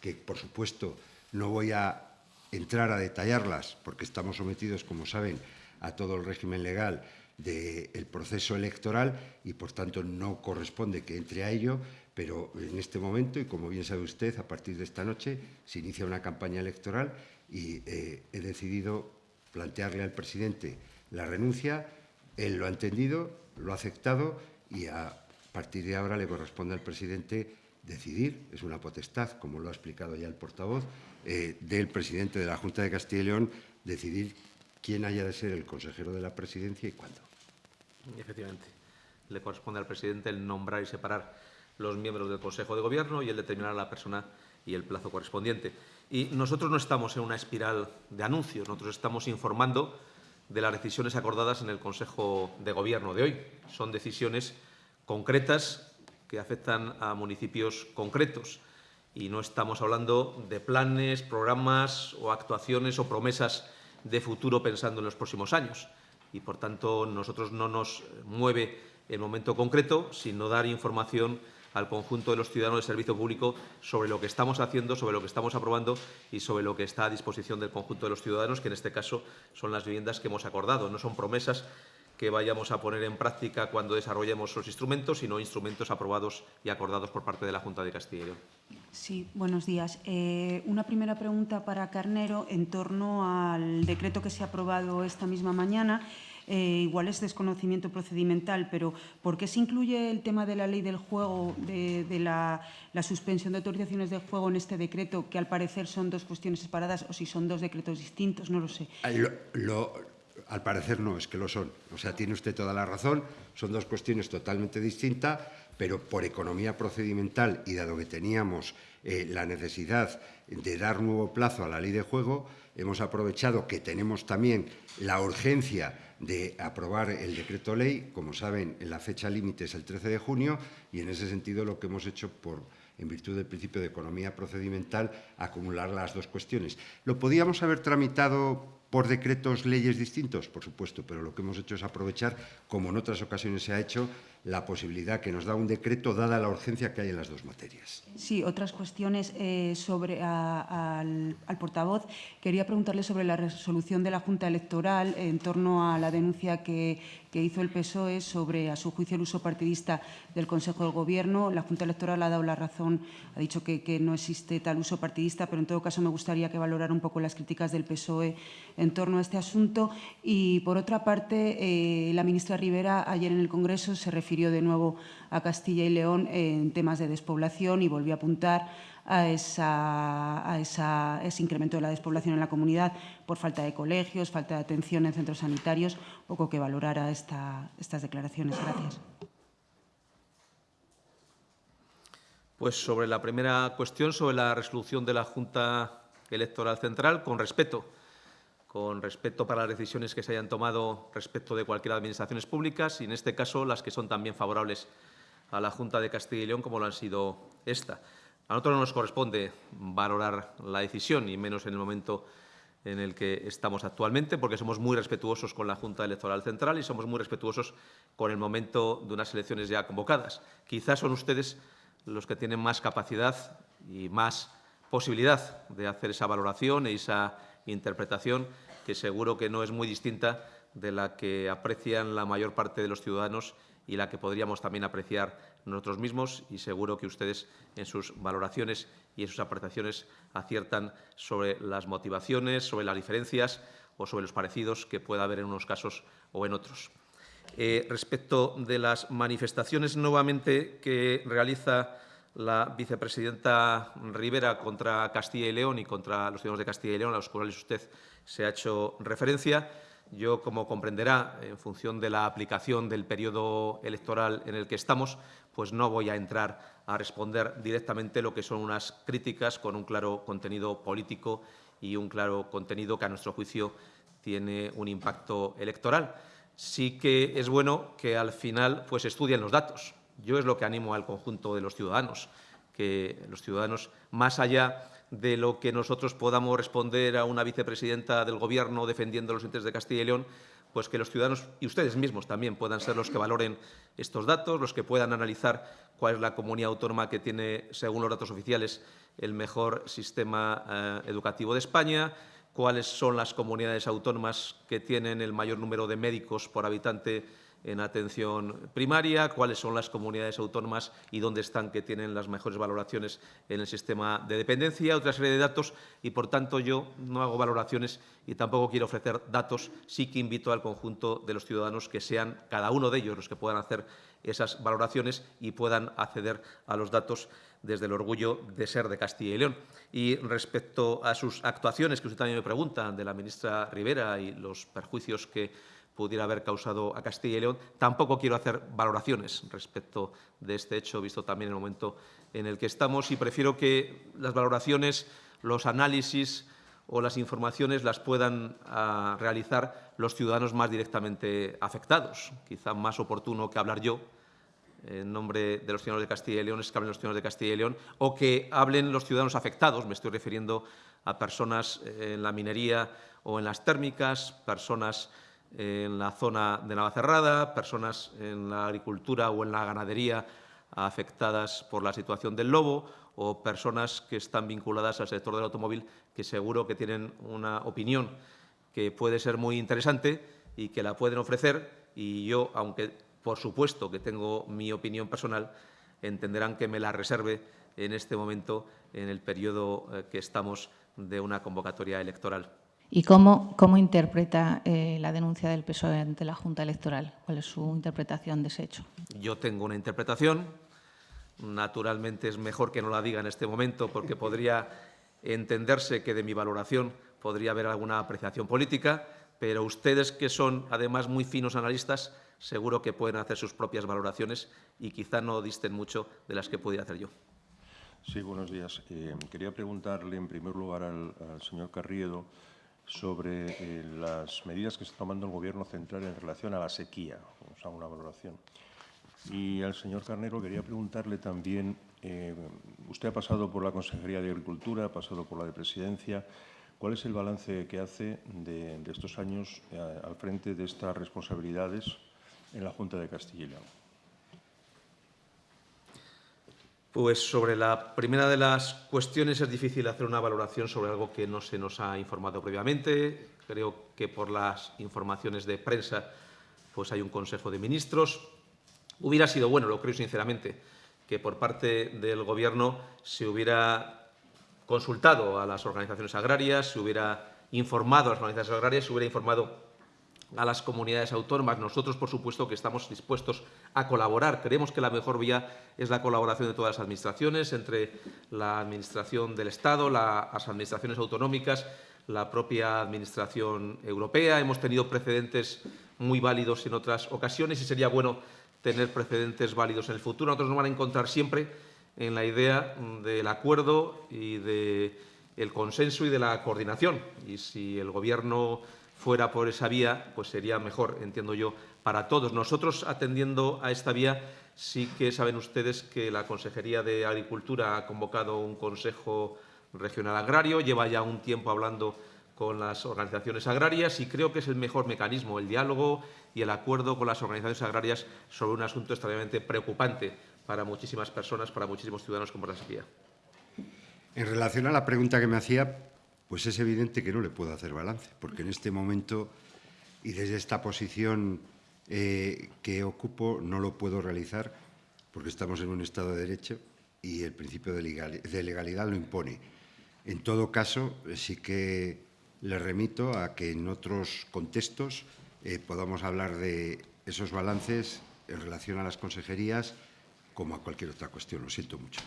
que, por supuesto, no voy a entrar a detallarlas, porque estamos sometidos, como saben, a todo el régimen legal del proceso electoral y, por tanto, no corresponde que entre a ello, pero en este momento, y como bien sabe usted, a partir de esta noche se inicia una campaña electoral y eh, he decidido plantearle al presidente la renuncia. Él lo ha entendido, lo ha aceptado y a partir de ahora le corresponde al presidente decidir, es una potestad, como lo ha explicado ya el portavoz, eh, del presidente de la Junta de Castilla y León, decidir quién haya de ser el consejero de la presidencia y cuándo. Efectivamente. Le corresponde al presidente el nombrar y separar los miembros del Consejo de Gobierno y el determinar a la persona y el plazo correspondiente. Y nosotros no estamos en una espiral de anuncios, nosotros estamos informando de las decisiones acordadas en el Consejo de Gobierno de hoy. Son decisiones concretas que afectan a municipios concretos y no estamos hablando de planes, programas o actuaciones o promesas de futuro pensando en los próximos años. Y, por tanto, nosotros no nos mueve el momento concreto, sino dar información al conjunto de los ciudadanos del servicio público sobre lo que estamos haciendo, sobre lo que estamos aprobando y sobre lo que está a disposición del conjunto de los ciudadanos, que en este caso son las viviendas que hemos acordado. No son promesas que vayamos a poner en práctica cuando desarrollemos los instrumentos, sino instrumentos aprobados y acordados por parte de la Junta de Castilla y León. Sí, buenos días. Eh, una primera pregunta para Carnero en torno al decreto que se ha aprobado esta misma mañana. Eh, igual es desconocimiento procedimental, pero ¿por qué se incluye el tema de la ley del juego, de, la, suspensión de autorizaciones de juego en este decreto, que al parecer son dos cuestiones separadas o si son dos decretos distintos? No lo sé. Lo, al parecer no, es que lo son. O sea, tiene usted toda la razón, son dos cuestiones totalmente distintas, pero por economía procedimental y dado que teníamos eh, la necesidad de dar nuevo plazo a la ley de juego, hemos aprovechado que tenemos también la urgencia de aprobar el decreto ley. Como saben, la fecha límite es el 13 de junio y en ese sentido lo que hemos hecho por en virtud del principio de economía procedimental, acumular las dos cuestiones. ¿Lo podíamos haber tramitado por decretos leyes distintos, por supuesto, pero lo que hemos hecho es aprovechar, como en otras ocasiones se ha hecho, la posibilidad que nos da un decreto dada la urgencia que hay en las dos materias. Sí, otras cuestiones eh, sobre al, portavoz. Quería preguntarle sobre la resolución de la Junta Electoral en torno a la denuncia que, que hizo el PSOE sobre, a su juicio, el uso partidista del Consejo del Gobierno. La Junta Electoral ha dado la razón, ha dicho que, que no existe tal uso partidista, pero en todo caso me gustaría que valorara un poco las críticas del PSOE en torno a este asunto. Y, por otra parte, eh, la ministra Rivera ayer en el Congreso se refirió de nuevo a Castilla y León en temas de despoblación y volvió a apuntar a esa, ese incremento de la despoblación en la comunidad por falta de colegios, falta de atención en centros sanitarios. Poco que valorara esta, estas declaraciones. Gracias. Pues sobre la primera cuestión, sobre la resolución de la Junta Electoral Central, con respeto, con respeto para las decisiones que se hayan tomado respecto de cualquier administraciones públicas y, en este caso, las que son también favorables a la Junta de Castilla y León, como lo han sido esta. A nosotros no nos corresponde valorar la decisión, y menos en el momento en el que estamos actualmente, porque somos muy respetuosos con la Junta Electoral Central y somos muy respetuosos con el momento de unas elecciones ya convocadas. Quizás son ustedes los que tienen más capacidad y más posibilidad de hacer esa valoración y esa interpretación, que seguro que no es muy distinta de la que aprecian la mayor parte de los ciudadanos y la que podríamos también apreciar nosotros mismos y seguro que ustedes en sus valoraciones y en sus apreciaciones aciertan sobre las motivaciones, sobre las diferencias o sobre los parecidos que pueda haber en unos casos o en otros. Eh, respecto de las manifestaciones nuevamente que realiza la vicepresidenta Rivera contra Castilla y León y contra los ciudadanos de Castilla y León, a los cuales usted se ha hecho referencia, yo, como comprenderá, en función de la aplicación del periodo electoral en el que estamos, pues no voy a entrar a responder directamente lo que son unas críticas con un claro contenido político y un claro contenido que, a nuestro juicio, tiene un impacto electoral. Sí que es bueno que, al final, pues estudien los datos. Yo es lo que animo al conjunto de los ciudadanos, que los ciudadanos, más allá de lo que nosotros podamos responder a una vicepresidenta del Gobierno defendiendo los intereses de Castilla y León, pues que los ciudadanos y ustedes mismos también puedan ser los que valoren estos datos, los que puedan analizar cuál es la comunidad autónoma que tiene, según los datos oficiales, el mejor sistema eh, educativo de España, cuáles son las comunidades autónomas que tienen el mayor número de médicos por habitante en atención primaria, cuáles son las comunidades autónomas y dónde están que tienen las mejores valoraciones en el sistema de dependencia, otra serie de datos y, por tanto, yo no hago valoraciones y tampoco quiero ofrecer datos. Sí que invito al conjunto de los ciudadanos que sean cada uno de ellos los que puedan hacer esas valoraciones y puedan acceder a los datos desde el orgullo de ser de Castilla y León. Y respecto a sus actuaciones, que usted también me pregunta, de la ministra Rivera y los perjuicios que pudiera haber causado a Castilla y León. Tampoco quiero hacer valoraciones respecto de este hecho, visto también el momento en el que estamos, y prefiero que las valoraciones, los análisis o las informaciones las puedan ah, realizar los ciudadanos más directamente afectados. Quizá más oportuno que hablar yo en nombre de los ciudadanos de Castilla y León es que hablen los ciudadanos de Castilla y León o que hablen los ciudadanos afectados. Me estoy refiriendo a personas en la minería o en las térmicas, personas en la zona de Navacerrada, personas en la agricultura o en la ganadería afectadas por la situación del lobo o personas que están vinculadas al sector del automóvil que seguro que tienen una opinión que puede ser muy interesante y que la pueden ofrecer y yo, aunque por supuesto que tengo mi opinión personal, entenderán que me la reserve en este momento, en el periodo eh, que estamos de una convocatoria electoral. ¿Y cómo, cómo interpreta eh, la denuncia del PSOE ante la Junta Electoral? ¿Cuál es su interpretación de ese hecho? Yo tengo una interpretación. Naturalmente es mejor que no la diga en este momento porque podría entenderse que de mi valoración podría haber alguna apreciación política, pero ustedes que son además muy finos analistas seguro que pueden hacer sus propias valoraciones y quizá no disten mucho de las que pudiera hacer yo. Sí, buenos días. Eh, quería preguntarle en primer lugar al, al señor Carriedo sobre eh, las medidas que está tomando el Gobierno central en relación a la sequía. Vamos a una valoración. Y al señor Carnero quería preguntarle también, eh, usted ha pasado por la Consejería de Agricultura, ha pasado por la de Presidencia, ¿cuál es el balance que hace de, estos años eh, al frente de estas responsabilidades en la Junta de Castilla y León? Pues sobre la primera de las cuestiones es difícil hacer una valoración sobre algo que no se nos ha informado previamente. Creo que por las informaciones de prensa pues hay un Consejo de Ministros. Hubiera sido bueno, lo creo sinceramente, que por parte del Gobierno se hubiera consultado a las organizaciones agrarias, se hubiera informado a las organizaciones agrarias, se hubiera informado a las comunidades autónomas. Nosotros, por supuesto, que estamos dispuestos a colaborar. Creemos que la mejor vía es la colaboración de todas las administraciones, entre la Administración del Estado, las administraciones autonómicas, la propia Administración europea. Hemos tenido precedentes muy válidos en otras ocasiones y sería bueno tener precedentes válidos en el futuro. Nosotros nos van a encontrar siempre en la idea del acuerdo y del consenso y de la coordinación. Y si el Gobierno fuera por esa vía, pues sería mejor, entiendo yo, para todos. Nosotros, atendiendo a esta vía, sí que saben ustedes que la Consejería de Agricultura ha convocado un Consejo Regional Agrario, lleva ya un tiempo hablando con las organizaciones agrarias y creo que es el mejor mecanismo, el diálogo y el acuerdo con las organizaciones agrarias sobre un asunto extremadamente preocupante para muchísimas personas, para muchísimos ciudadanos como la sequía. En relación a la pregunta que me hacía, pues es evidente que no le puedo hacer balance, porque en este momento y desde esta posición eh, que ocupo no lo puedo realizar porque estamos en un Estado de Derecho y el principio de, legalidad lo impone. En todo caso, sí que le remito a que en otros contextos eh, podamos hablar de esos balances en relación a las consejerías como a cualquier otra cuestión. Lo siento mucho.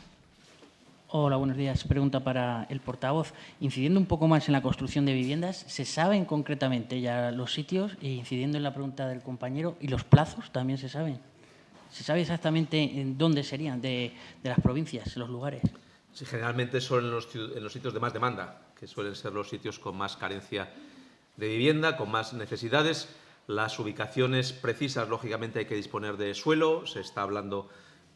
Hola, buenos días. Pregunta para el portavoz. Incidiendo un poco más en la construcción de viviendas, ¿se saben concretamente ya los sitios? E incidiendo en la pregunta del compañero, ¿y los plazos también se saben? ¿Se sabe exactamente en dónde serían de, las provincias, los lugares? Sí, generalmente son en los, en los sitios de más demanda, que suelen ser los sitios con más carencia de vivienda, con más necesidades. Las ubicaciones precisas, lógicamente, hay que disponer de suelo. Se está hablando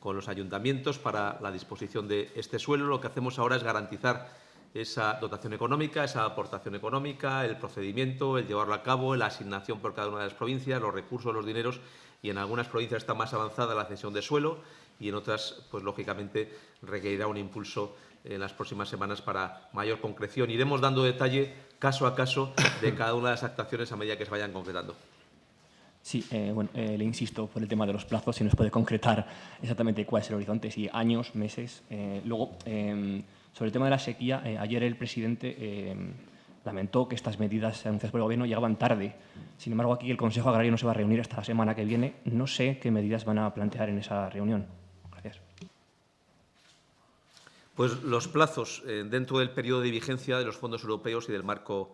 con los ayuntamientos para la disposición de este suelo. Lo que hacemos ahora es garantizar esa dotación económica, esa aportación económica, el procedimiento, el llevarlo a cabo, la asignación por cada una de las provincias, los recursos, los dineros y en algunas provincias está más avanzada la cesión de suelo y en otras, pues lógicamente, requerirá un impulso en las próximas semanas para mayor concreción. Iremos dando detalle caso a caso de cada una de las actuaciones a medida que se vayan concretando. Sí, eh, bueno, eh, le insisto por el tema de los plazos, si nos puede concretar exactamente cuál es el horizonte, si años, meses. Eh, luego, em, sobre el tema de la sequía, ayer el presidente em, lamentó que estas medidas anunciadas por el Gobierno llegaban tarde. Sin embargo, aquí el Consejo Agrario no se va a reunir hasta la semana que viene. No sé qué medidas van a plantear en esa reunión. Gracias. Pues los plazos dentro del periodo de vigencia de los fondos europeos y del marco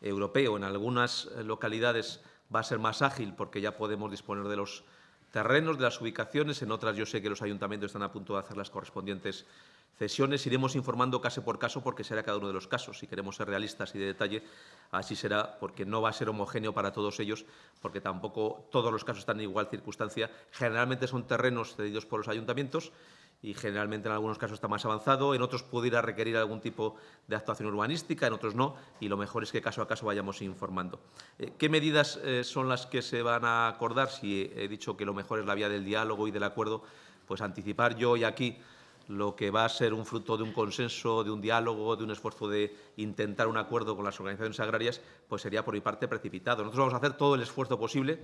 europeo. En algunas localidades va a ser más ágil porque ya podemos disponer de los terrenos, de las ubicaciones. En otras yo sé que los ayuntamientos están a punto de hacer las correspondientes cesiones. Iremos informando caso por caso porque será cada uno de los casos. Si queremos ser realistas y de detalle, así será porque no va a ser homogéneo para todos ellos porque tampoco todos los casos están en igual circunstancia. Generalmente son terrenos cedidos por los ayuntamientos y generalmente en algunos casos está más avanzado, en otros puede ir a requerir algún tipo de actuación urbanística, en otros no, y lo mejor es que caso a caso vayamos informando. Eh, ¿Qué medidas eh, son las que se van a acordar? Si he dicho que lo mejor es la vía del diálogo y del acuerdo, pues anticipar yo y aquí lo que va a ser un fruto de un consenso, de un diálogo, de un esfuerzo de intentar un acuerdo con las organizaciones agrarias, pues sería por mi parte precipitado. Nosotros vamos a hacer todo el esfuerzo posible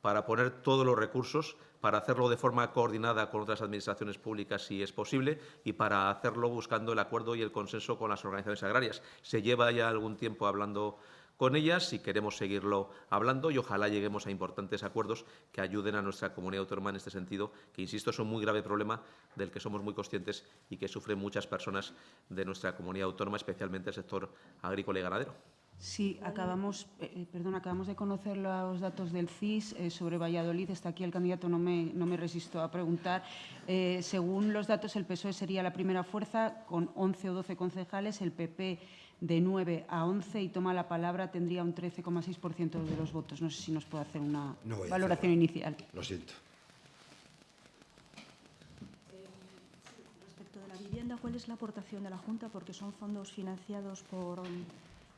para poner todos los recursos, para hacerlo de forma coordinada con otras administraciones públicas si es posible y para hacerlo buscando el acuerdo y el consenso con las organizaciones agrarias. Se lleva ya algún tiempo hablando con ellas y queremos seguirlo hablando y ojalá lleguemos a importantes acuerdos que ayuden a nuestra comunidad autónoma en este sentido, que, insisto, es un muy grave problema del que somos muy conscientes y que sufren muchas personas de nuestra comunidad autónoma, especialmente el sector agrícola y ganadero. Sí, acabamos, eh, eh, perdón, acabamos de conocer los datos del CIS eh, sobre Valladolid. Está aquí el candidato, no me, no me resisto a preguntar. según los datos, el PSOE sería la primera fuerza con 11 o 12 concejales, el PP de 9 a 11 y toma la palabra tendría un 13,6% de los votos. No sé si nos puede hacer una valoración inicial. Lo siento. Respecto de la vivienda, ¿cuál es la aportación de la Junta? Porque son fondos financiados por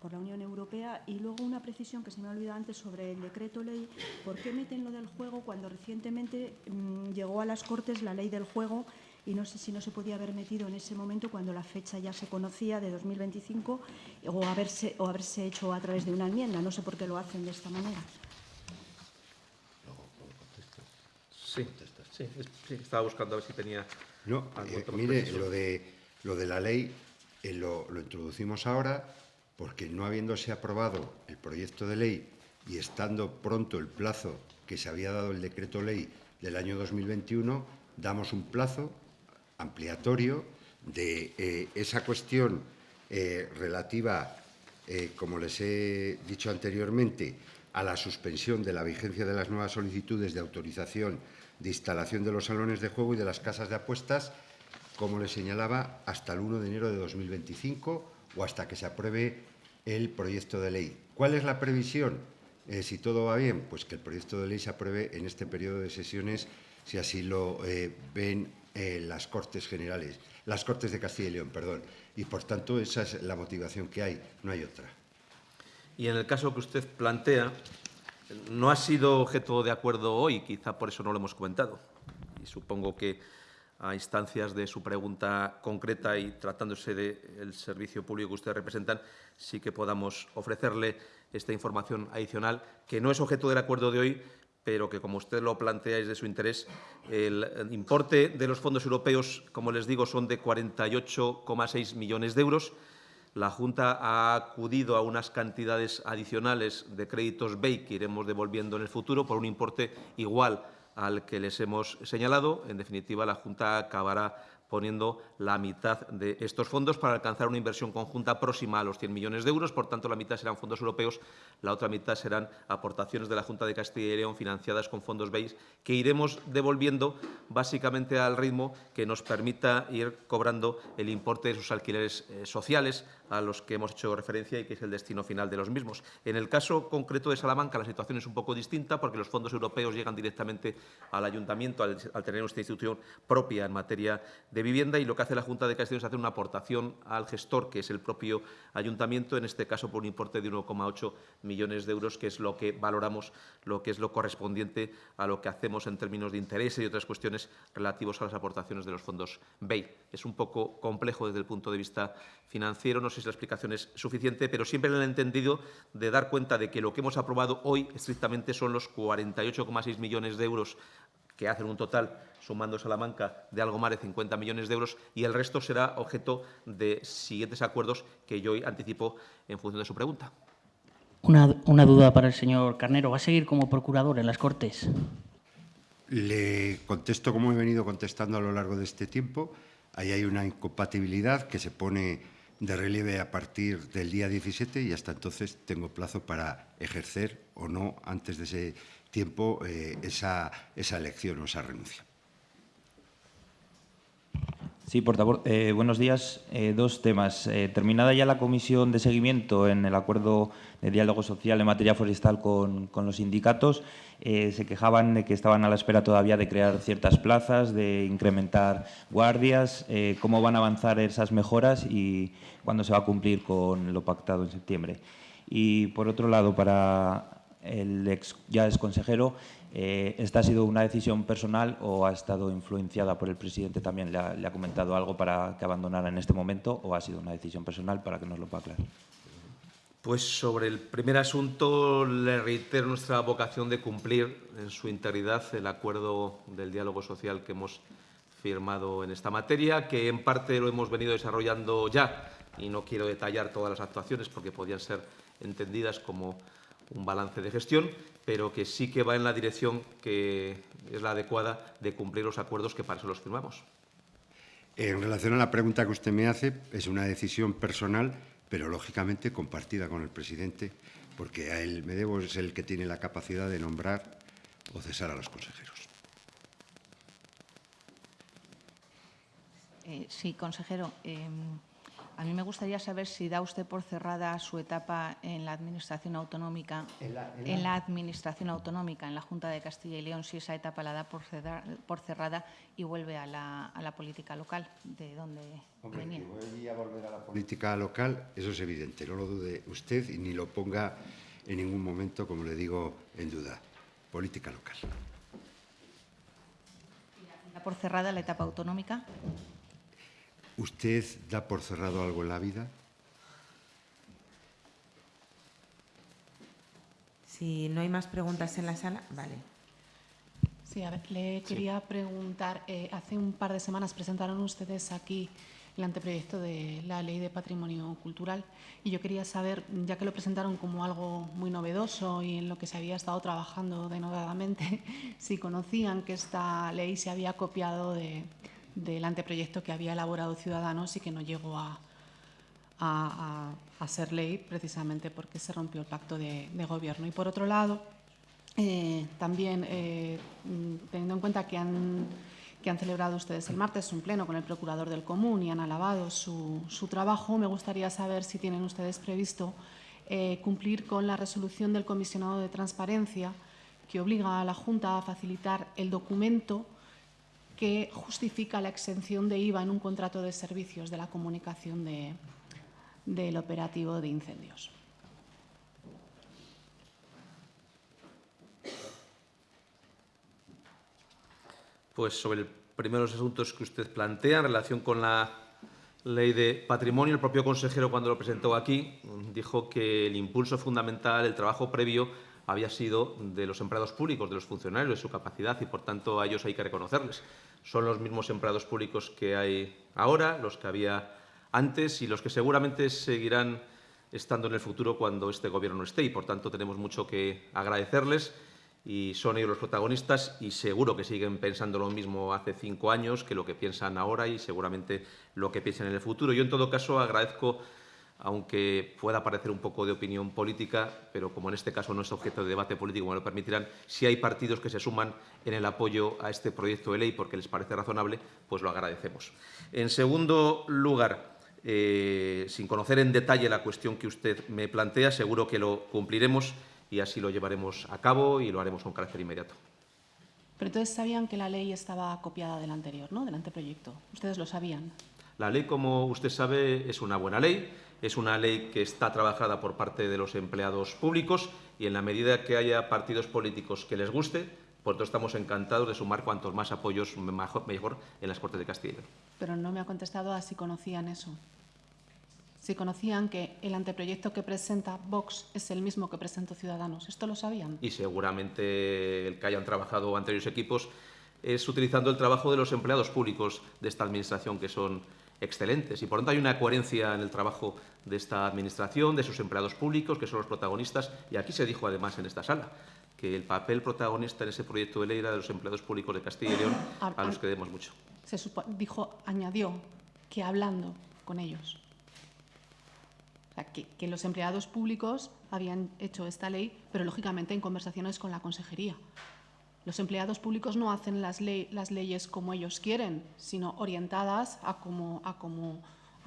por la Unión Europea. Y luego una precisión que se me ha olvidado antes sobre el decreto ley. ¿Por qué meten lo del juego cuando recientemente mm, llegó a las Cortes la ley del juego y no sé si no se podía haber metido en ese momento cuando la fecha ya se conocía de 2025 o haberse, o haberse hecho a través de una enmienda? No sé por qué lo hacen de esta manera. Sí, sí, sí, estaba buscando a ver si tenía No, eh, mire, lo de, lo de la ley eh, lo, lo introducimos ahora porque no habiéndose aprobado el proyecto de ley y estando pronto el plazo que se había dado el decreto ley del año 2021, damos un plazo ampliatorio de eh, esa cuestión eh, relativa, eh, como les he dicho anteriormente, a la suspensión de la vigencia de las nuevas solicitudes de autorización de instalación de los salones de juego y de las casas de apuestas, como les señalaba, hasta el 1 de enero de 2025 o hasta que se apruebe el proyecto de ley. ¿Cuál es la previsión? Eh, si todo va bien, pues que el proyecto de ley se apruebe en este periodo de sesiones, si así lo eh, ven eh, las Cortes Generales, las Cortes de Castilla y León, perdón. Y por tanto, esa es la motivación que hay, no hay otra. Y en el caso que usted plantea, no ha sido objeto de acuerdo hoy, quizá por eso no lo hemos comentado. Y supongo que a instancias de su pregunta concreta y tratándose del servicio público que ustedes representan, sí que podamos ofrecerle esta información adicional, que no es objeto del acuerdo de hoy, pero que, como usted lo plantea, es de su interés. El, importe de los fondos europeos, como les digo, son de 48,6 millones de euros. La Junta ha acudido a unas cantidades adicionales de créditos BEI que iremos devolviendo en el futuro por un importe igual al que les hemos señalado. En definitiva, la Junta acabará poniendo la mitad de estos fondos para alcanzar una inversión conjunta próxima a los 100 millones de euros. Por tanto, la mitad serán fondos europeos, la otra mitad serán aportaciones de la Junta de Castilla y León financiadas con fondos BEI que iremos devolviendo básicamente al ritmo que nos permita ir cobrando el importe de sus alquileres eh, sociales a los que hemos hecho referencia y que es el destino final de los mismos. En el caso concreto de Salamanca, la situación es un poco distinta porque los fondos europeos llegan directamente al ayuntamiento al, al tener esta institución propia en materia de vivienda y lo que hace la Junta de Castilla es hacer una aportación al gestor, que es el propio ayuntamiento, en este caso por un importe de 1,8 millones de euros, que es lo que valoramos, lo que es lo correspondiente a lo que hacemos en términos de intereses y otras cuestiones relativos a las aportaciones de los fondos BEI. Es un poco complejo desde el punto de vista financiero, no sé si la explicación es suficiente, pero siempre en el entendido de dar cuenta de que lo que hemos aprobado hoy estrictamente son los 48,6 millones de euros que hacen un total, sumando Salamanca, de algo más de 50 millones de euros y el resto será objeto de siguientes acuerdos que yo hoy anticipo en función de su pregunta. Una, una duda para el señor Carnero. ¿Va a seguir como procurador en las Cortes? Le contesto como he venido contestando a lo largo de este tiempo. Ahí hay una incompatibilidad que se pone de relieve a partir del día 17 y hasta entonces tengo plazo para ejercer o no antes de ese tiempo eh, esa, esa elección o esa renuncia. Sí, portavoz. Eh, buenos días. Eh, dos temas. Eh, terminada ya la comisión de seguimiento en el acuerdo de diálogo social en materia forestal con, con los sindicatos, se quejaban de que estaban a la espera todavía de crear ciertas plazas, de incrementar guardias. ¿Cómo van a avanzar esas mejoras y cuándo se va a cumplir con lo pactado en septiembre? Y, por otro lado, para el ex, ya ex consejero, eh, ¿esta ha sido una decisión personal o ha estado influenciada por el presidente también? ¿Le ha, le ha comentado algo para que abandonara en este momento o ha sido una decisión personal para que nos lo pueda aclarar? Pues sobre el primer asunto le reitero nuestra vocación de cumplir en su integridad el acuerdo del diálogo social que hemos firmado en esta materia, que en parte lo hemos venido desarrollando ya y no quiero detallar todas las actuaciones porque podían ser entendidas como un balance de gestión, pero que sí que va en la dirección que es la adecuada de cumplir los acuerdos que para eso los firmamos. En relación a la pregunta que usted me hace, es una decisión personal, pero lógicamente compartida con el presidente, porque a él me debo, es el que tiene la capacidad de nombrar o cesar a los consejeros. Eh, sí, consejero. eh, a mí me gustaría saber si da usted por cerrada su etapa en la Administración Autonómica, En la- en en la- la Administración Autonómica, en la Junta de Castilla y León, si esa etapa la da por, cerrar- por cerrada y vuelve a la, a la política local, de donde Hombre, venía. que voy a volver a la política local, eso es evidente, no lo dude usted y ni lo ponga en ningún momento, como le digo, en duda. Política local. ¿Da por cerrada la etapa autonómica? ¿Usted da por cerrado algo en la vida? Si no hay más preguntas en la sala, vale. Sí, a ver, le quería preguntar, eh, hace un par de semanas presentaron ustedes aquí el anteproyecto de la Ley de Patrimonio Cultural y yo quería saber, ya que lo presentaron como algo muy novedoso y en lo que se había estado trabajando denodadamente, si conocían que esta ley se había copiado de, del anteproyecto que había elaborado Ciudadanos y que no llegó a, a, a, ser ley precisamente porque se rompió el pacto de, gobierno. Y por otro lado, eh, también, eh, teniendo en cuenta que han, que han celebrado ustedes el martes un pleno con el Procurador del Común y han alabado su, su trabajo, me gustaría saber si tienen ustedes previsto eh, cumplir con la resolución del Comisionado de Transparencia que obliga a la Junta a facilitar el documento que justifica la exención de IVA en un contrato de servicios de la comunicación de, del operativo de incendios. Pues sobre el primero de los asuntos que usted plantea en relación con la ley de patrimonio, el propio consejero cuando lo presentó aquí dijo que el impulso fundamental, el trabajo previo, había sido de los empleados públicos, de los funcionarios, de su capacidad y, por tanto, a ellos hay que reconocerles. Son los mismos empleados públicos que hay ahora, los que había antes y los que seguramente seguirán estando en el futuro cuando este Gobierno no esté y, por tanto, tenemos mucho que agradecerles y son ellos los protagonistas y seguro que siguen pensando lo mismo hace cinco años que lo que piensan ahora y seguramente lo que piensan en el futuro. Yo, en todo caso, agradezco, aunque pueda parecer un poco de opinión política, pero como en este caso no es objeto de debate político, me lo permitirán, si hay partidos que se suman en el apoyo a este proyecto de ley porque les parece razonable, pues lo agradecemos. En segundo lugar, eh, sin conocer en detalle la cuestión que usted me plantea, seguro que lo cumpliremos y así lo llevaremos a cabo y lo haremos con carácter inmediato. Pero entonces sabían que la ley estaba copiada del anterior, ¿no? del anteproyecto. ¿Ustedes lo sabían? La ley, como usted sabe, es una buena ley. Es una ley que está trabajada por parte de los empleados públicos y en la medida que haya partidos políticos que les guste, por eso estamos encantados de sumar cuantos más apoyos mejor en las Cortes de Castilla. Pero no me ha contestado a si conocían eso si conocían que el anteproyecto que presenta Vox es el mismo que presentó Ciudadanos. ¿Esto lo sabían? Y seguramente el que hayan trabajado anteriores equipos es utilizando el trabajo de los empleados públicos de esta Administración, que son excelentes. Y por tanto hay una coherencia en el trabajo de esta Administración, de sus empleados públicos, que son los protagonistas. Y aquí se dijo además en esta sala que el papel protagonista en ese proyecto de ley era de los empleados públicos de Castilla y León, a, los que debemos mucho. Se dijo, añadió que hablando con ellos que, que, los empleados públicos habían hecho esta ley, pero lógicamente en conversaciones con la consejería. Los empleados públicos no hacen las, ley, las leyes como ellos quieren, sino orientadas a cómo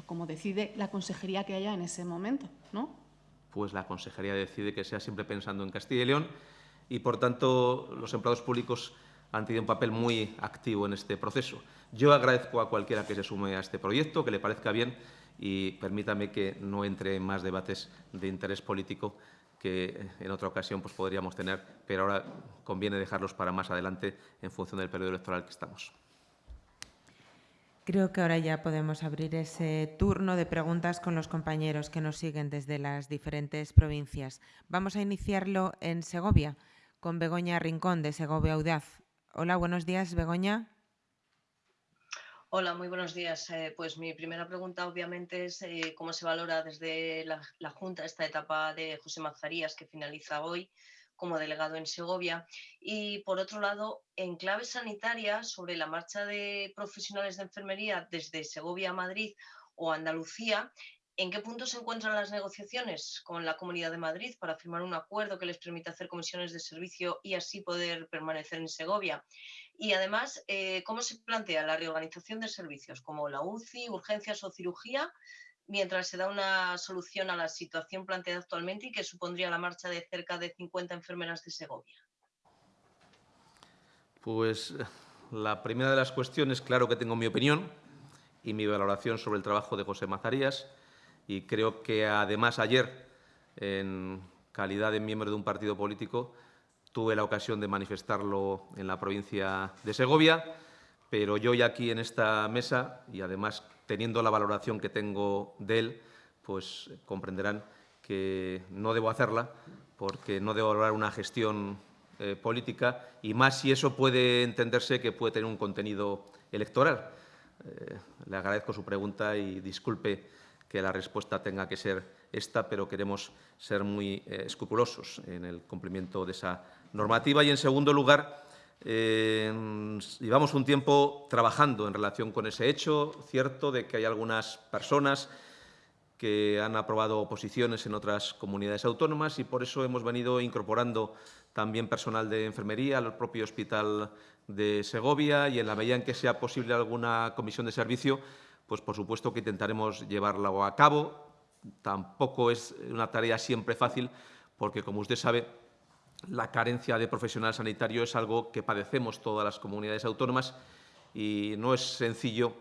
como decide la consejería que haya en ese momento, ¿no? Pues la consejería decide que sea siempre pensando en Castilla y León y, por tanto, los empleados públicos han tenido un papel muy activo en este proceso. Yo agradezco a cualquiera que se sume a este proyecto, que le parezca bien y permítame que no entre en más debates de interés político que en otra ocasión pues, podríamos tener, pero ahora conviene dejarlos para más adelante en función del periodo electoral que estamos. Creo que ahora ya podemos abrir ese turno de preguntas con los compañeros que nos siguen desde las diferentes provincias. Vamos a iniciarlo en Segovia, con Begoña Rincón, de Segovia Audaz. Hola, buenos días, Begoña. Hola, muy buenos días. Eh, pues mi primera pregunta obviamente es eh, cómo se valora desde la, Junta esta etapa de José Mazarías que finaliza hoy como delegado en Segovia. Y por otro lado, en clave sanitaria sobre la marcha de profesionales de enfermería desde Segovia a Madrid o Andalucía, ¿En qué punto se encuentran las negociaciones con la Comunidad de Madrid para firmar un acuerdo que les permita hacer comisiones de servicio y así poder permanecer en Segovia? Y además, eh, ¿cómo se plantea la reorganización de servicios como la UCI, urgencias o cirugía, mientras se da una solución a la situación planteada actualmente y que supondría la marcha de cerca de 50 enfermeras de Segovia? Pues la primera de las cuestiones, claro que tengo mi opinión y mi valoración sobre el trabajo de José Mazarías y creo que además ayer, en calidad de miembro de un partido político, tuve la ocasión de manifestarlo en la provincia de Segovia, pero yo ya aquí en esta mesa y además teniendo la valoración que tengo de él, pues comprenderán que no debo hacerla porque no debo valorar una gestión eh, política y más si eso puede entenderse que puede tener un contenido electoral. Eh, le agradezco su pregunta y disculpe que la respuesta tenga que ser esta, pero queremos ser muy eh, escrupulosos en el cumplimiento de esa normativa. Y, en segundo lugar, llevamos un tiempo trabajando en relación con ese hecho, cierto, de que hay algunas personas que han aprobado oposiciones en otras comunidades autónomas y por eso hemos venido incorporando también personal de enfermería al propio hospital de Segovia y en la medida en que sea posible alguna comisión de servicio, pues por supuesto que intentaremos llevarla a cabo. Tampoco es una tarea siempre fácil porque, como usted sabe, la carencia de profesional sanitario es algo que padecemos todas las comunidades autónomas y no es sencillo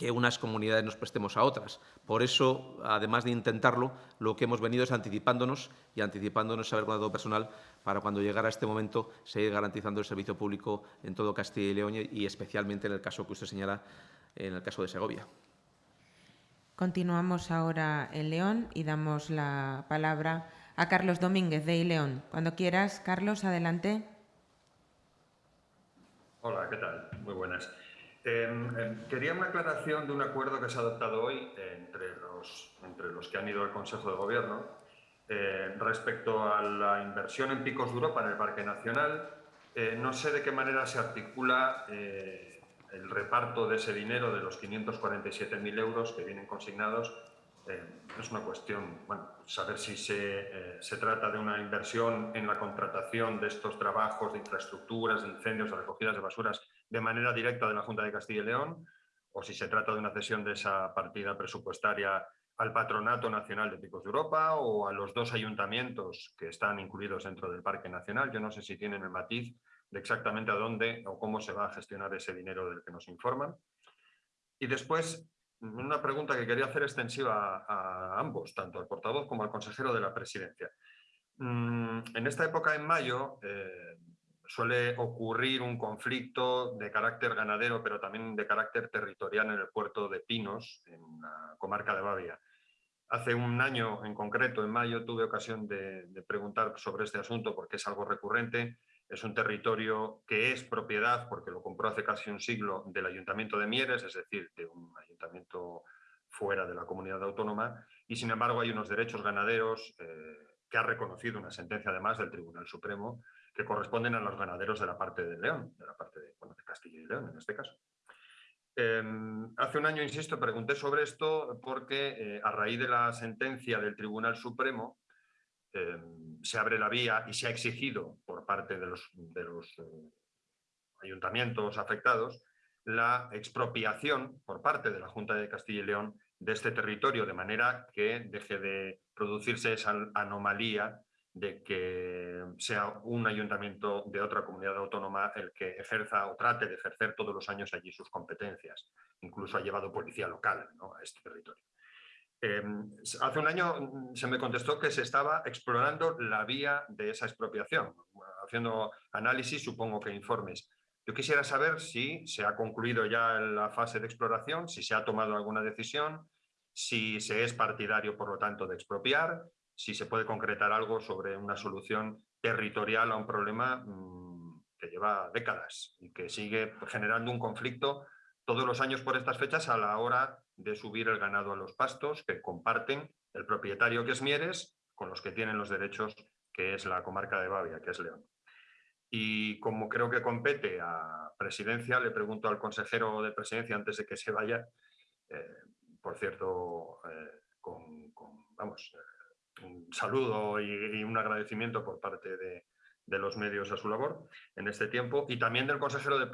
que unas comunidades nos prestemos a otras. Por eso, además de intentarlo, lo que hemos venido es anticipándonos y anticipándonos a haber guardado personal para cuando llegara este momento seguir garantizando el servicio público en todo Castilla y León y especialmente en el caso que usted señala, en el caso de Segovia. Continuamos ahora en León y damos la palabra a Carlos Domínguez de León. Cuando quieras, Carlos, adelante. Hola, ¿qué tal? Muy buenas. Em, em, quería una aclaración de un acuerdo que se ha adoptado hoy entre, los, entre los que han ido al Consejo de Gobierno eh, respecto a la inversión en Picos de Europa en el Parque Nacional. Eh, no sé de qué manera se articula eh, el reparto de ese dinero de los 547.000 euros que vienen consignados. es una cuestión, saber si se, se trata de una inversión en la contratación de estos trabajos de infraestructuras, de incendios, de recogidas de basuras de manera directa de la Junta de Castilla y León o si se trata de una cesión de esa partida presupuestaria al Patronato Nacional de Picos de Europa o a los dos ayuntamientos que están incluidos dentro del Parque Nacional. Yo no sé si tienen el matiz de exactamente a dónde o cómo se va a gestionar ese dinero del que nos informan. Y después, una pregunta que quería hacer extensiva a, ambos, tanto al portavoz como al consejero de la presidencia. Mm, en esta época, en mayo, eh, suele ocurrir un conflicto de carácter ganadero, pero también de carácter territorial en el puerto de Pinos, en la comarca de Bavia. Hace un año en concreto, en mayo, tuve ocasión de, preguntar sobre este asunto porque es algo recurrente. Es un territorio que es propiedad, porque lo compró hace casi un siglo, del Ayuntamiento de Mieres, es decir, de un ayuntamiento fuera de la comunidad autónoma, y sin embargo hay unos derechos ganaderos eh, que ha reconocido una sentencia además del Tribunal Supremo que corresponden a los ganaderos de la parte de León, de la parte de, Castilla y León en este caso. Em, hace un año, insisto, pregunté sobre esto porque eh, a raíz de la sentencia del Tribunal Supremo em, se abre la vía y se ha exigido por parte de los, de los eh, ayuntamientos afectados la expropiación por parte de la Junta de Castilla y León de este territorio, de manera que deje de producirse esa anomalía de que sea un ayuntamiento de otra comunidad autónoma el que ejerza o trate de ejercer todos los años allí sus competencias. Incluso ha llevado policía local a este territorio. Em, hace un año mm, se me contestó que se estaba explorando la vía de esa expropiación, haciendo análisis, supongo que informes. Yo quisiera saber si se ha concluido ya la fase de exploración, si se ha tomado alguna decisión, si se es partidario, por lo tanto, de expropiar, si se puede concretar algo sobre una solución territorial a un problema mm, que lleva décadas y que sigue generando un conflicto todos los años por estas fechas a la hora de subir el ganado a los pastos que comparten el propietario que es Mieres con los que tienen los derechos que es la comarca de Bavia, que es León. Y como creo que compete a presidencia, le pregunto al consejero de presidencia antes de que se vaya, eh, por cierto, eh, con, vamos, un saludo y, un agradecimiento por parte de, los medios a su labor en este tiempo y también del consejero de,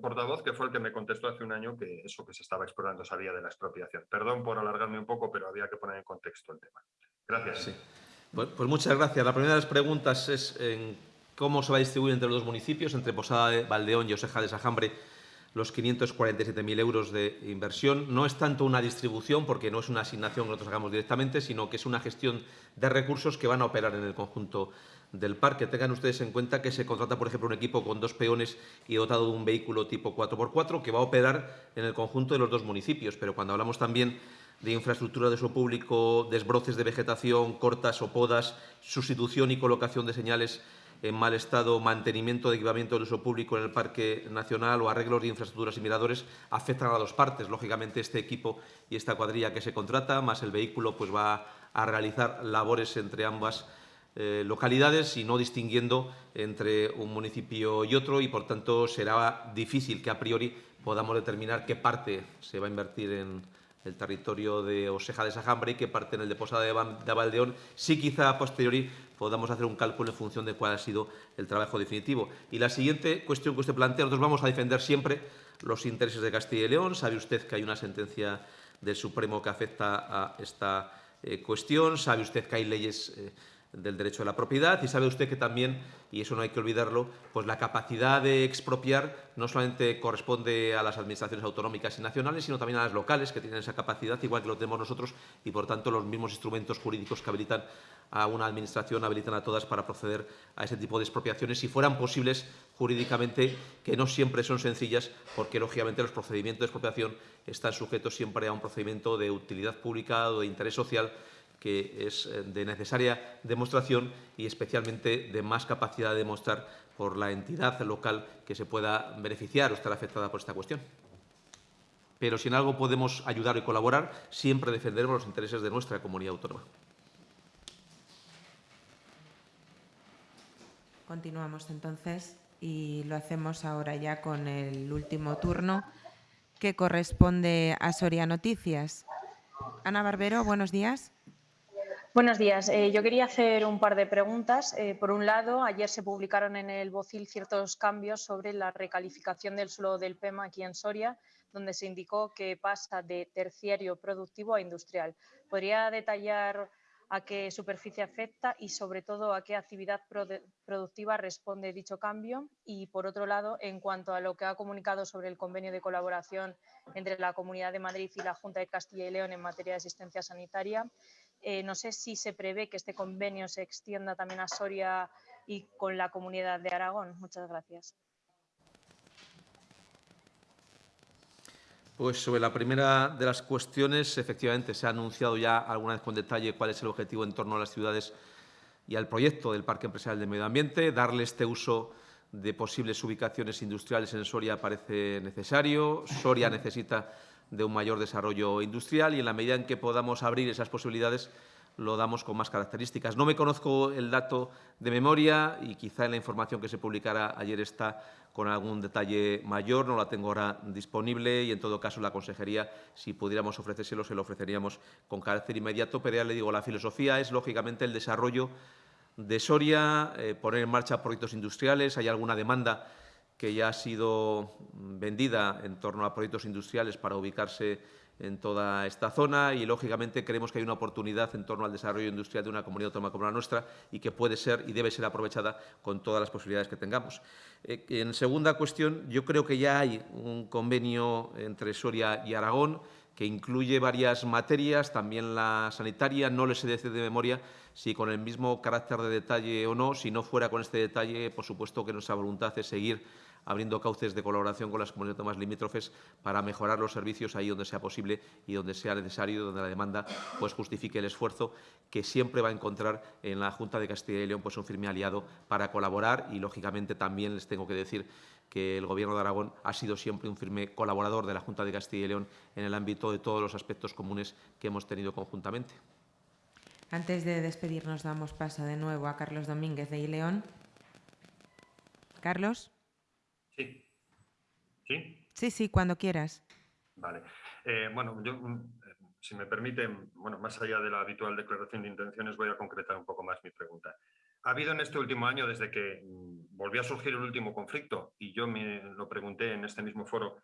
portavoz que fue el que me contestó hace un año que eso que se estaba explorando sabía de la expropiación. Perdón por alargarme un poco, pero había que poner en contexto el tema. Gracias. Pues, pues, muchas gracias. La primera de las preguntas es cómo se va a distribuir entre los dos municipios, entre Posada de Valdeón y Oseja de Sajambre, los 547.000 euros de inversión. No es tanto una distribución, porque no es una asignación que nosotros hagamos directamente, sino que es una gestión de recursos que van a operar en el conjunto del parque. Tengan ustedes en cuenta que se contrata, por ejemplo, un equipo con dos peones y dotado de un vehículo tipo 4x4 que va a operar en el conjunto de los dos municipios. Pero cuando hablamos también de infraestructura de uso público, desbroces de vegetación, cortas o podas, sustitución y colocación de señales en mal estado, mantenimiento de equipamiento de uso público en el Parque Nacional o arreglos de infraestructuras y miradores afectan a dos partes. Lógicamente, este equipo y esta cuadrilla que se contrata, más el vehículo, pues va a realizar labores entre ambas eh, localidades y no distinguiendo entre un municipio y otro y, por tanto, será difícil que a priori podamos determinar qué parte se va a invertir en el territorio de Oseja de Sajambre y qué parte en el de Posada de, de Valdeón. Sí, quizá a posteriori podamos hacer un cálculo en función de cuál ha sido el trabajo definitivo. Y la siguiente cuestión que usted plantea, nosotros vamos a defender siempre los intereses de Castilla y León. Sabe usted que hay una sentencia del Supremo que afecta a esta eh, cuestión. Sabe usted que hay leyes eh, del derecho de la propiedad. Y sabe usted que también, y eso no hay que olvidarlo, pues la capacidad de expropiar no solamente corresponde a las administraciones autonómicas y nacionales, sino también a las locales que tienen esa capacidad, igual que lo tenemos nosotros, y por tanto los mismos instrumentos jurídicos que habilitan a una administración habilitan a todas para proceder a ese tipo de expropiaciones, si fueran posibles jurídicamente, que no siempre son sencillas, porque lógicamente los procedimientos de expropiación están sujetos siempre a un procedimiento de utilidad pública o de interés social que es eh, de necesaria demostración y especialmente de más capacidad de demostrar por la entidad local que se pueda beneficiar o estar afectada por esta cuestión. Pero si en algo podemos ayudar y colaborar, siempre defenderemos los intereses de nuestra comunidad autónoma. Continuamos entonces y lo hacemos ahora ya con el último turno que corresponde a Soria Noticias. Ana Barbero, buenos días. Buenos días. Eh, yo quería hacer un par de preguntas. Eh, por un lado, ayer se publicaron en el Bocil ciertos cambios sobre la recalificación del suelo del PEMA aquí en Soria, donde se indicó que pasa de terciario productivo a industrial. ¿Podría detallar a qué superficie afecta y, sobre todo, a qué actividad productiva responde dicho cambio? Y, por otro lado, en cuanto a lo que ha comunicado sobre el convenio de colaboración entre la Comunidad de Madrid y la Junta de Castilla y León en materia de asistencia sanitaria, eh, no sé si se prevé que este convenio se extienda también a Soria y con la comunidad de Aragón. Muchas gracias. Pues sobre la primera de las cuestiones, efectivamente, se ha anunciado ya alguna vez con detalle cuál es el objetivo en torno a las ciudades y al proyecto del Parque Empresarial de Medio Ambiente. Darle este uso de posibles ubicaciones industriales en Soria parece necesario. Soria necesita de un mayor desarrollo industrial y en la medida en que podamos abrir esas posibilidades lo damos con más características. No me conozco el dato de memoria y quizá en la información que se publicará ayer está con algún detalle mayor, no la tengo ahora disponible y en todo caso la consejería, si pudiéramos ofrecérselo, se lo ofreceríamos con carácter inmediato, pero ya le digo, la filosofía es lógicamente el desarrollo de Soria, eh, poner en marcha proyectos industriales, hay alguna demanda que ya ha sido vendida en torno a proyectos industriales para ubicarse en toda esta zona y, lógicamente, creemos que hay una oportunidad en torno al desarrollo industrial de una comunidad autónoma como la nuestra y que puede ser y debe ser aprovechada con todas las posibilidades que tengamos. Eh, en segunda cuestión, yo creo que ya hay un convenio entre Soria y Aragón que incluye varias materias, también la sanitaria, no les he de de memoria si con el mismo carácter de detalle o no, si no fuera con este detalle, por supuesto que nuestra voluntad es seguir abriendo cauces de colaboración con las comunidades más limítrofes para mejorar los servicios ahí donde sea posible y donde sea necesario, donde la demanda pues, justifique el esfuerzo que siempre va a encontrar en la Junta de Castilla y León pues, un firme aliado para colaborar y, lógicamente, también les tengo que decir que el Gobierno de Aragón ha sido siempre un firme colaborador de la Junta de Castilla y León en el ámbito de todos los aspectos comunes que hemos tenido conjuntamente. Antes de despedirnos, damos paso de nuevo a Carlos Domínguez de Ileón. Carlos. Sí. ¿Sí? Sí, sí, cuando quieras. Vale. Eh, bueno, yo, mm, si me permiten, bueno, más allá de la habitual declaración de intenciones, voy a concretar un poco más mi pregunta. Ha habido en este último año, desde que mm, volvió a surgir el último conflicto, y yo me lo pregunté en este mismo foro,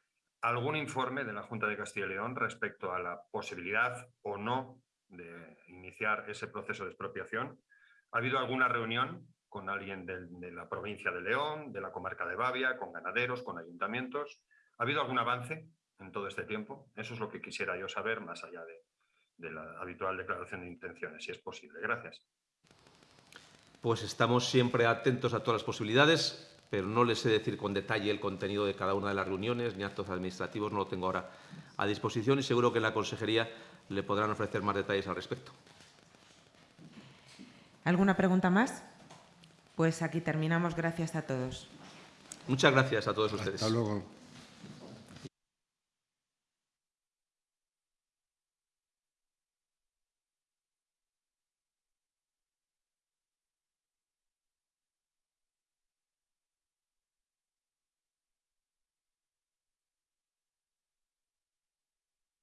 algún informe de la Junta de Castilla y León respecto a la posibilidad o no de iniciar ese proceso de expropiación? ¿Ha habido alguna reunión con alguien de, la provincia de León, de la comarca de Bavia, con ganaderos, con ayuntamientos. ¿Ha habido algún avance en todo este tiempo? Eso es lo que quisiera yo saber, más allá de, la habitual declaración de intenciones, si es posible. Gracias. Pues estamos siempre atentos a todas las posibilidades, pero no les sé decir con detalle el contenido de cada una de las reuniones ni actos administrativos, no lo tengo ahora a disposición y seguro que en la consejería le podrán ofrecer más detalles al respecto. ¿Alguna pregunta más? Pues aquí terminamos. Gracias a todos. Muchas gracias a todos ustedes. Hasta luego.